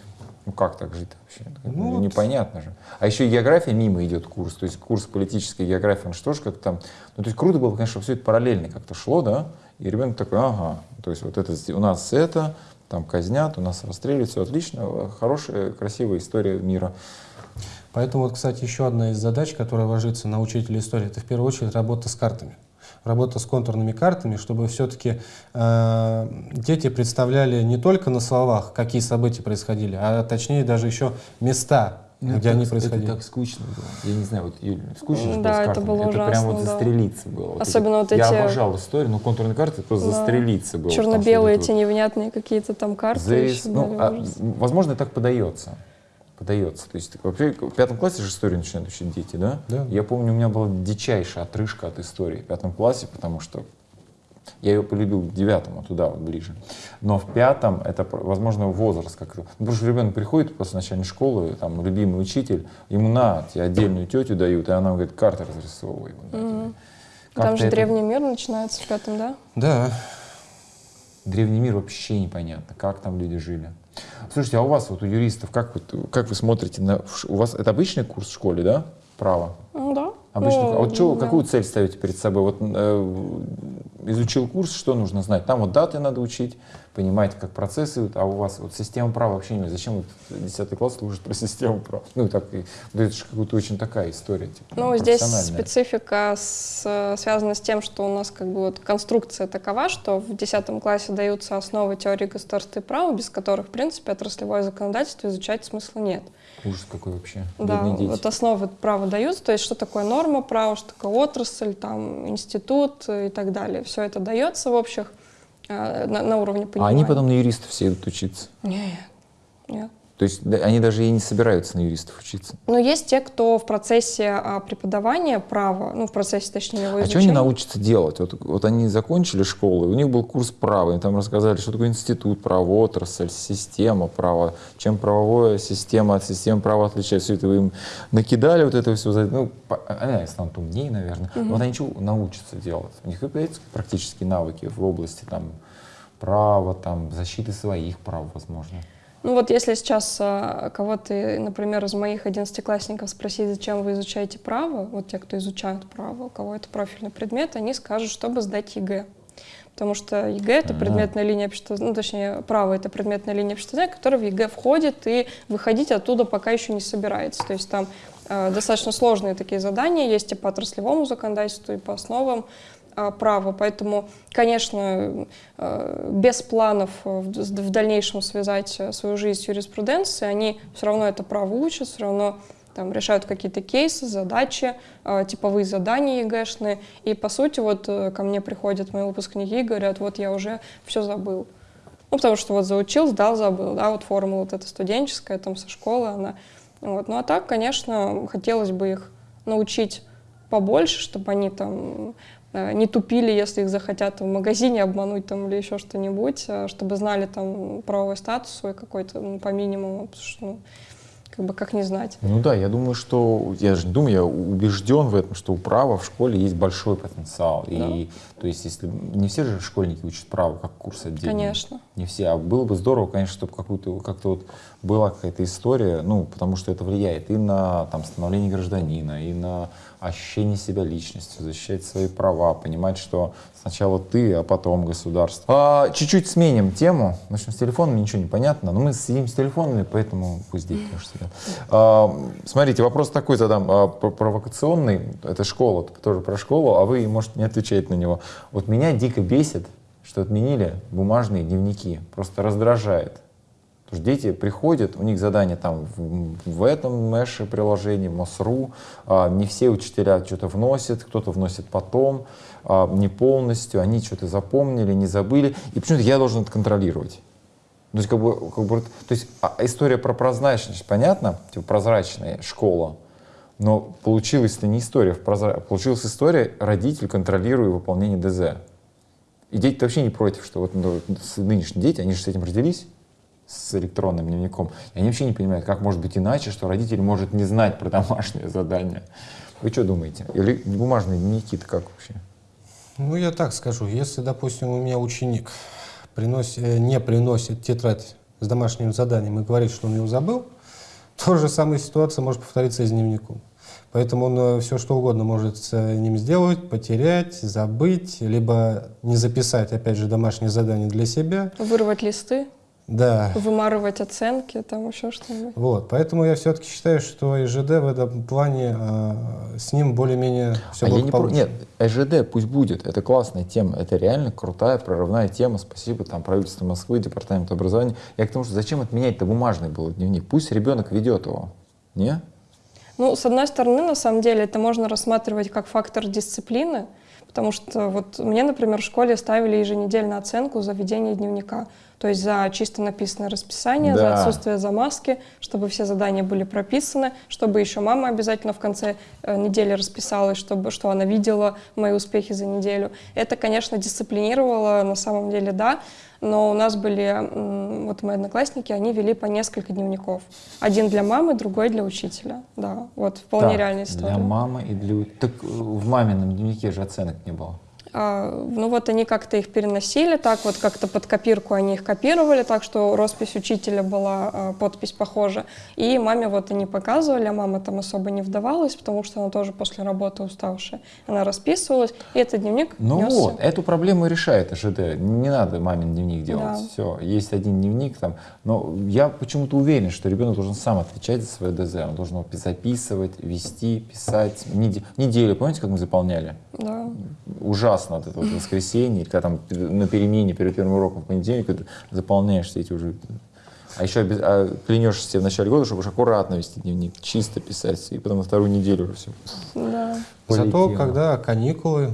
Ну как так жить вообще? Ну, вот. Непонятно же. А еще и география мимо идет курс, то есть курс политической географии, он что ж как там, ну то есть круто было, конечно, все это параллельно как-то шло, да, и ребенок такой, ага, то есть вот это у нас это, там казнят, у нас расстреливают, все отлично, хорошая, красивая история мира. Поэтому, вот, кстати, еще одна из задач, которая ложится на учителя истории, это в первую очередь работа с картами. Работа с контурными картами, чтобы все-таки дети представляли не только на словах, какие события происходили, а точнее даже еще места, где они происходили. Это так скучно было. Я не знаю, вот, Юль, скучно же Да, было с это картами? было Это прям вот да. застрелиться было. Вот Особенно вот Я эти- обожал историю, но контурные карты это просто Да. застрелиться было. Черно-белые вот эти это вот невнятные какие-то там карты. еще ну, были, а, ужас. возможно, так подается. Подается. То есть вообще в пятом классе же историю начинают учить дети, да? Да. Я помню, у меня была дичайшая отрыжка от истории в пятом классе, потому что я ее полюбил к девятому, туда вот ближе. Но в пятом это, возможно, возраст как-то. Ну, потому что ребенок приходит после начальной школы, там, любимый учитель, ему на, тебе отдельную тетю дают, и она говорит, карты разрисовывай. Вот. Как Там же это- древний мир начинается в пятом, да? Да. Древний мир вообще непонятно, как там люди жили. Слушайте, а у вас, вот у юристов, как вы, как вы смотрите на... У вас это обычный курс в школе, да? Право? Да. Обычно. Ну, а вот чё- да. какую цель ставите перед собой? Вот э, изучил курс, что нужно знать? Там вот даты надо учить, понимаете, как процессы а у вас вот система права вообще не Зачем вот 10 класс служит про систему права? Ну, так, да это же какая-то очень такая история. Типа, Ну, здесь специфика с- связана с тем, что у нас как бы вот конструкция такова, что в 10 классе даются основы теории государства и права, без которых, в принципе, отраслевое законодательство изучать смысла нет. Ужас какой вообще. Да, Бедные дети. вот основы права даются, то есть что такое норма права, что такое отрасль, там, институт и так далее. Все это дается в общих э, на, на уровне А понимания. они потом на юристов все идут учиться. Нет, нет. То есть они даже и не собираются на юристов учиться. Но есть те, кто в процессе а, преподавания права, ну, в процессе, точнее, его А что изучения... они научатся делать? Вот, вот они закончили школу, у них был курс права, им там рассказали, что такое институт права, отрасль, система права, чем правовая система от системы права отличается. Все это вы им накидали, вот это все. Ну, по- они станут умнее, наверное. Но Вот они что научатся делать? У них появятся практические навыки в области там, права, там, защиты своих прав, возможно. Ну вот если сейчас а, кого-то, например, из моих одиннадцатиклассников спросить, зачем вы изучаете право, вот те, кто изучают право, у кого это профильный предмет, они скажут, чтобы сдать ЕГЭ. Потому что ЕГЭ — это Ага. предметная линия общества, ну, точнее, право — это предметная линия общества, которая в ЕГЭ входит, и выходить оттуда пока еще не собирается. То есть там э, достаточно сложные такие задания есть и по отраслевому законодательству, и по основам права. Поэтому, конечно, э, без планов э, в дальнейшем связать э, свою жизнь с юриспруденцией, они все равно это право учат, все равно там решают какие-то кейсы, задачи, типовые задания ЕГЭшные. И, по сути, вот ко мне приходят мои выпускники и говорят, вот я уже все забыл. Ну, потому что вот заучил, сдал, забыл, да, вот формула вот эта студенческая, там, со школы она. Вот. Ну, а так, конечно, хотелось бы их научить побольше, чтобы они там не тупили, если их захотят в магазине обмануть там или еще что-нибудь, э, чтобы знали там правовой статус свой какой-то ну, по минимуму, потому что, ну, как бы как не знать. Ну да, я думаю, что, я же не думаю, я убежден в этом, что у права в школе есть большой потенциал. И, то есть, если не все же школьники учат право, как курс отдельный. Конечно. Не все. А было бы здорово, конечно, чтобы какую-то, как-то вот была какая-то история, ну, потому что это влияет и на там, становление гражданина, и на ощущение себя личностью, защищать свои права, понимать, что сначала ты, а потом государство. А, чуть-чуть сменим тему. В общем, с телефонами ничего не понятно, но мы сидим с телефонами, поэтому пусть дети тоже сидят. А, смотрите, вопрос такой задам, а, про- провокационный. Это школа, тоже про школу, а вы можете не отвечать на него. Вот меня дико бесит, что отменили бумажные дневники. Просто раздражает. Потому что дети приходят, у них задания там в, в этом мэше приложении, МОСРУ, а, не все учителя что-то вносят, кто-то вносит потом, не полностью, они что-то запомнили, не забыли, и почему-то я должен это контролировать. То есть, как бы, как бы, то есть а, история про прозрачность, понятно, типа прозрачная школа, но получилась-то не история, прозра... получилась история, родитель контролирует выполнение ДЗ. И дети вообще не против, что вот ну, нынешние дети, они же с этим родились, с электронным дневником, и они вообще не понимают, как может быть иначе, что родитель может не знать про домашнее задание. Вы что думаете? Или бумажные дневники-то как вообще? Ну, я так скажу. Если, допустим, у меня ученик приносит, э, не приносит тетрадь с домашним заданием и говорит, что он ее забыл, то же самая ситуация может повториться и с дневником. Поэтому он все что угодно может с э, ним сделать, потерять, забыть, либо не записать, опять же, домашнее задание для себя. Вырвать листы, Да. вымарывать оценки, там еще что-нибудь. Вот, поэтому я все-таки считаю, что ИЖД в этом плане э, с ним более-менее все а я не про... благополучно. Нет, ЭЖД пусть будет, это классная тема, это реально крутая, прорывная тема, спасибо там правительству Москвы, департаменту образования. Я к тому, что зачем отменять-то бумажный был дневник? Пусть ребенок ведет его, не? Ну, с одной стороны, на самом деле, это можно рассматривать как фактор дисциплины, потому что вот мне, например, в школе ставили еженедельно оценку за ведение дневника. То есть за чисто написанное расписание, Да. за отсутствие замазки, чтобы все задания были прописаны, чтобы еще мама обязательно в конце э, недели расписалась, чтобы что она видела мои успехи за неделю. Это, конечно, дисциплинировало на самом деле, да, но у нас были, вот мои одноклассники, они вели по несколько дневников. Один для мамы, другой для учителя. Да, вот вполне Так, реальная история. Для мамы и для... Так э, в мамином дневнике же оценок не было. А, ну вот они как-то их переносили, так вот как-то под копирку они их копировали, так что роспись учителя была, а, подпись похожа. И маме вот они показывали, а мама там особо не вдавалась, потому что она тоже после работы уставшая. Она расписывалась, и этот дневник Ну несся. вот, эту проблему решает ЖД. Не надо мамин дневник делать. Да. Все, есть один дневник там. Но я почему-то уверен, что ребенок должен сам отвечать за свое ДЗ. Он должен его записывать, вести, писать. Неде- Неделю, помните, как мы заполняли? Да. Ужасно вот это вот воскресенье, когда там на перемене перед первым уроком в понедельник ты заполняешь все эти уже... А еще обяз- а клянешься себе в начале года, чтобы уж аккуратно вести дневник, чисто писать, и потом на вторую неделю уже все. Да. Зато, когда каникулы,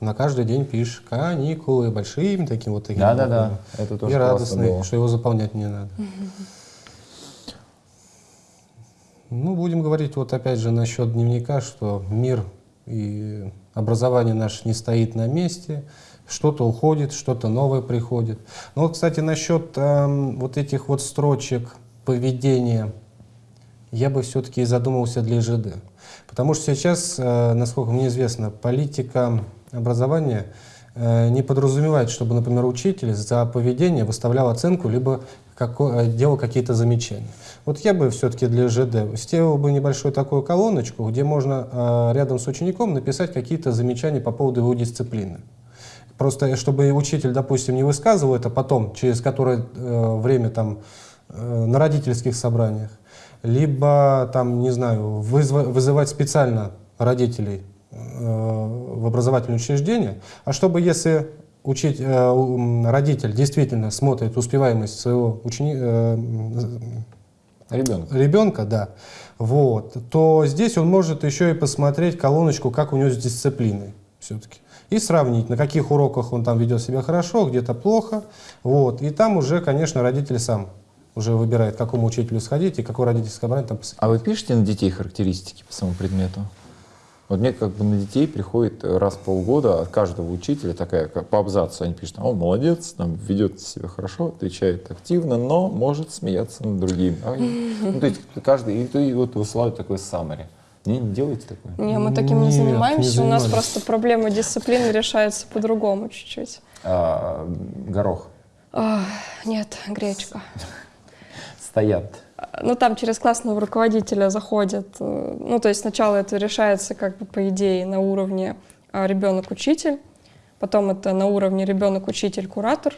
на каждый день пишешь каникулы большими таким вот таким Да-да-да, буквами. это тоже И радостный, было. что его заполнять не надо. Ну, будем говорить вот опять же насчет дневника, что мир и образование наше не стоит на месте, что-то уходит, что-то новое приходит. Но, вот, кстати, насчет эм, вот этих вот строчек поведения, я бы все-таки задумался для ЖД. Потому что сейчас, э, насколько мне известно, политика образования э, не подразумевает, чтобы, например, учитель за поведение выставлял оценку, либо како- э, делал какие-то замечания. Вот я бы все-таки для ЖД сделал бы небольшую такую колоночку, где можно э, рядом с учеником написать какие-то замечания по поводу его дисциплины. Просто чтобы учитель, допустим, не высказывал это потом, через которое э, время там э, на родительских собраниях, либо там, не знаю, вызывать специально родителей э, в образовательное учреждение, а чтобы если учить, э, родитель действительно смотрит успеваемость своего учени- м, Ребенок. ребенка, да, вот, то здесь он может еще и посмотреть колоночку, как у него с дисциплиной все-таки. И сравнить, на каких уроках он там ведет себя хорошо, где-то плохо. Вот. И там уже, конечно, родитель сам уже выбирает, к какому учителю сходить и какой родительский собрание там посадить. А вы пишете на детей характеристики по самому предмету? Вот мне как бы на детей приходит раз в полгода от каждого учителя такая, как по абзацу, они пишут, он молодец, там, ведет себя хорошо, отвечает активно, но может смеяться над другими. А, ну, то есть каждый, и, и вот высылают такой summary. Не, не делайте такое. Не, мы таким не Нет, не занимаемся. У нас просто проблема дисциплины решается по-другому чуть-чуть. А, горох. Нет, гречка. Стоят. Ну, там через классного руководителя заходят. э, Ну, то есть сначала это решается, как бы, по идее, на уровне а, ребенок-учитель, потом это на уровне ребенок-учитель-куратор,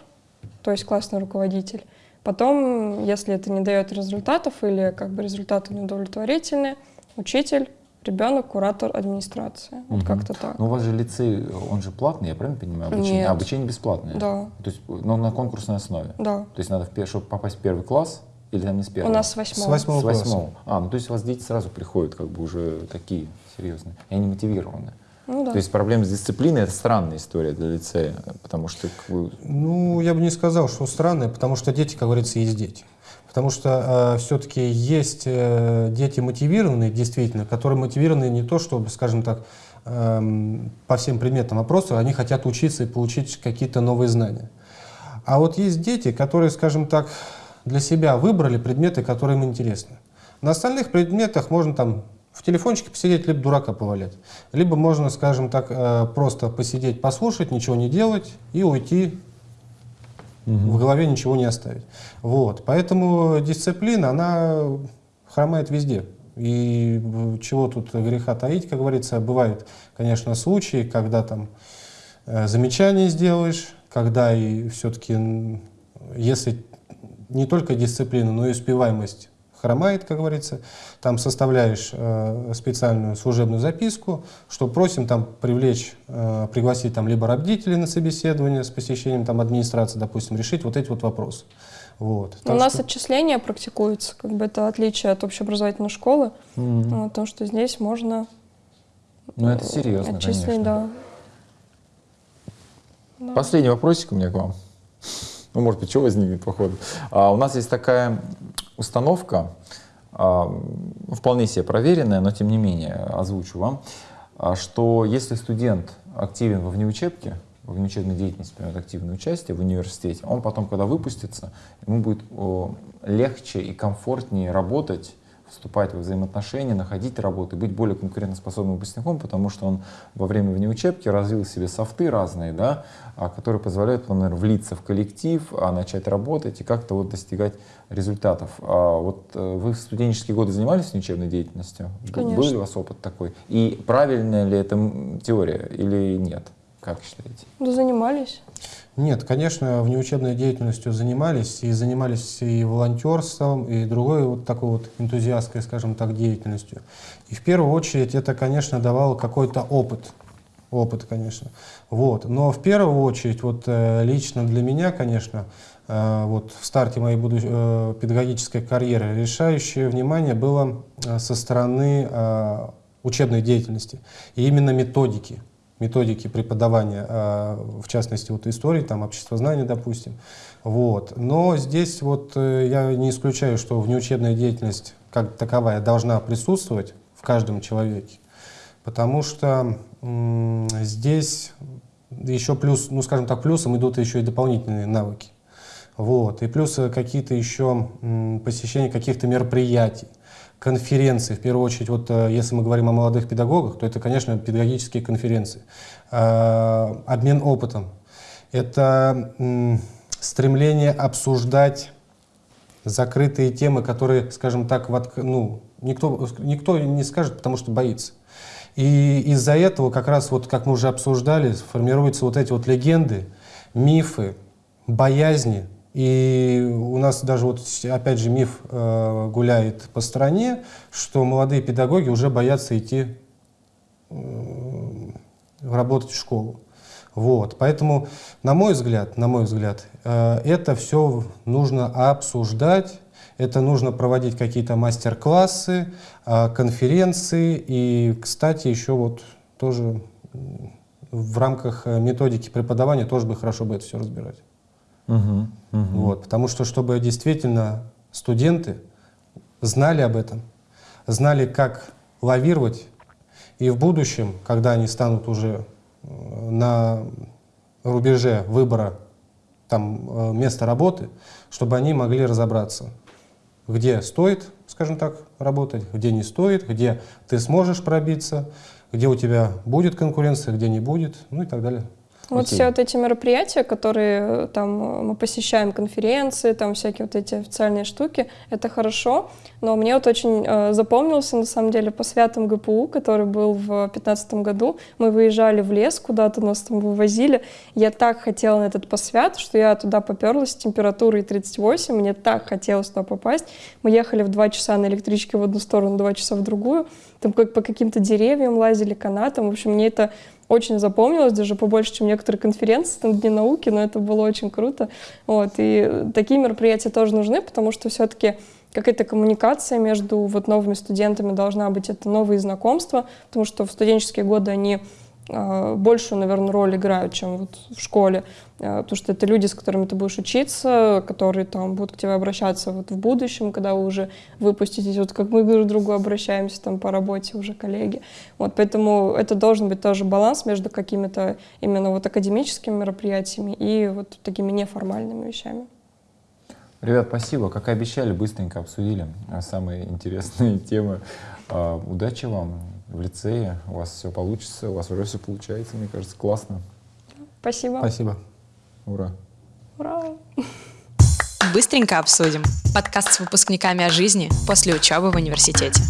то есть классный руководитель. Потом, если это не дает результатов или как бы результаты неудовлетворительные, учитель, ребенок, куратор, администрация. Вот Мгм. как-то так. Ну, у вас же лицей, он же платный, я правильно понимаю? Обучение, Нет. А, обучение бесплатное? Да. То есть, ну, на конкурсной основе? Да. То есть надо, чтобы попасть в первый класс, или там не с У первого? нас с С восьмого. восьмого С восьмого. А, ну то есть у вас дети сразу приходят как бы уже такие серьезные, и они мотивированы. Ну да. То есть проблема с дисциплиной — это странная история для лицея, потому что как бы, Ну, я бы не сказал, что странное, потому что дети, как говорится, есть дети. Потому что все-таки есть э, дети мотивированные, действительно, которые мотивированы не то, чтобы, скажем так, эм, по всем предметам, а просто они хотят учиться и получить какие-то новые знания. А вот есть дети, которые, скажем так, для себя выбрали предметы, которые им интересны. На остальных предметах можно там в телефончике посидеть, либо дурака повалять. Либо можно, скажем так, э, просто посидеть, послушать, ничего не делать и уйти в голове ничего не оставить. Вот. Поэтому дисциплина, она хромает везде. И чего тут греха таить, как говорится, бывают, конечно, случаи, когда там э, замечание сделаешь, когда и все-таки, если не только дисциплина, но и успеваемость хромает, как говорится, там составляешь э, специальную служебную записку, что просим там привлечь, э, пригласить там либо родителей на собеседование с посещением там администрации, допустим, решить вот эти вот вопросы. Вот. Ну, У нас что- отчисления практикуются, как бы это отличие от общеобразовательной школы, вот, потому что здесь можно ну это серьезно, отчислить, конечно. да. Последний вопросик у меня к вам. Ну, может быть, что возникнет по ходу. А, у нас есть такая установка, а, вполне себе проверенная, но тем не менее озвучу вам, а, что если студент активен во внеучебке, во внеучебной деятельности примет активное участие в университете, он потом, когда выпустится, ему будет легче и комфортнее работать вступать в взаимоотношения, находить работу и быть более конкурентоспособным выпускником, потому что он во время внеучебки развил в себе софты разные, да, а, которые позволяют, например, влиться в коллектив, а начать работать и как-то вот достигать результатов. А вот э, вы в студенческие годы занимались внеучебной деятельностью? Конечно. Был ли у вас опыт такой? И правильная ли это теория или нет? Как считаете? Да занимались. Нет, конечно, внеучебной деятельностью занимались, и занимались и волонтерством, и другой вот такой вот энтузиастской, скажем так, деятельностью. И в первую очередь это, конечно, давало какой-то опыт, опыт, конечно. Вот. Но в первую очередь, вот э, лично для меня, конечно, э, вот в старте моей будущей э, педагогической карьеры решающее внимание было со стороны учебной деятельности и именно методики методики преподавания, а, в частности, вот истории, там, обществознания, допустим. Вот. Но здесь вот э, я не исключаю, что внеучебная деятельность как таковая должна присутствовать в каждом человеке, потому что здесь еще плюс, ну скажем так, плюсом идут еще и дополнительные навыки. Вот. И плюс какие-то еще посещения каких-то мероприятий конференции, в первую очередь, вот э, если мы говорим о молодых педагогах, то это, конечно, педагогические конференции. Э, обмен опытом. Это стремление обсуждать закрытые темы, которые, скажем так, ну, никто, никто не скажет, потому что боится. И из-за этого, как раз вот, как мы уже обсуждали, формируются вот эти вот легенды, мифы, боязни, и у нас даже вот опять же миф э, гуляет по стране, что молодые педагоги уже боятся идти э, работать в школу. Вот, поэтому, на мой взгляд, на мой взгляд, э, это все нужно обсуждать, это нужно проводить какие-то мастер-классы, э, конференции и, кстати, еще вот тоже в рамках э, методики преподавания тоже бы хорошо бы это все разбирать. Угу, угу. Вот, потому что, чтобы действительно студенты знали об этом, знали, как лавировать, и в будущем, когда они станут уже э, на рубеже выбора там, э, места работы, чтобы они могли разобраться, где стоит, скажем так, работать, где не стоит, где ты сможешь пробиться, где у тебя будет конкуренция, где не будет, ну и так далее. Вот Окей. все вот эти мероприятия, которые э, там э, мы посещаем, конференции, там всякие вот эти официальные штуки, это хорошо, но мне вот очень э, запомнился, на самом деле, по святам ГПУ, который был в 2015 году. Мы выезжали в лес, куда-то нас там вывозили. Я так хотела на этот посвят, что я туда поперлась с температурой 38, мне так хотелось туда попасть. Мы ехали в два часа на электричке в одну сторону, два часа в другую, там как по каким-то деревьям лазили, канатам. В общем, мне это очень запомнилось, даже побольше, чем некоторые конференции, там, Дни науки, но это было очень круто. Вот, и такие мероприятия тоже нужны, потому что все-таки какая-то коммуникация между вот новыми студентами должна быть, это новые знакомства, потому что в студенческие годы они большую, наверное, роль играют, чем вот в школе, а, потому что это люди, с которыми ты будешь учиться, которые там будут к тебе обращаться вот в будущем, когда вы уже выпуститесь, вот как мы друг к другу обращаемся там по работе уже коллеги. Вот поэтому это должен быть тоже баланс между какими-то именно вот академическими мероприятиями и вот такими неформальными вещами. Ребят, спасибо. Как и обещали, быстренько обсудили самые интересные темы. А, удачи вам в лицее, у вас все получится, у вас уже все получается, мне кажется, классно. Спасибо. Спасибо. Ура. Ура. Быстренько обсудим. Подкаст с выпускниками о жизни после учебы в университете.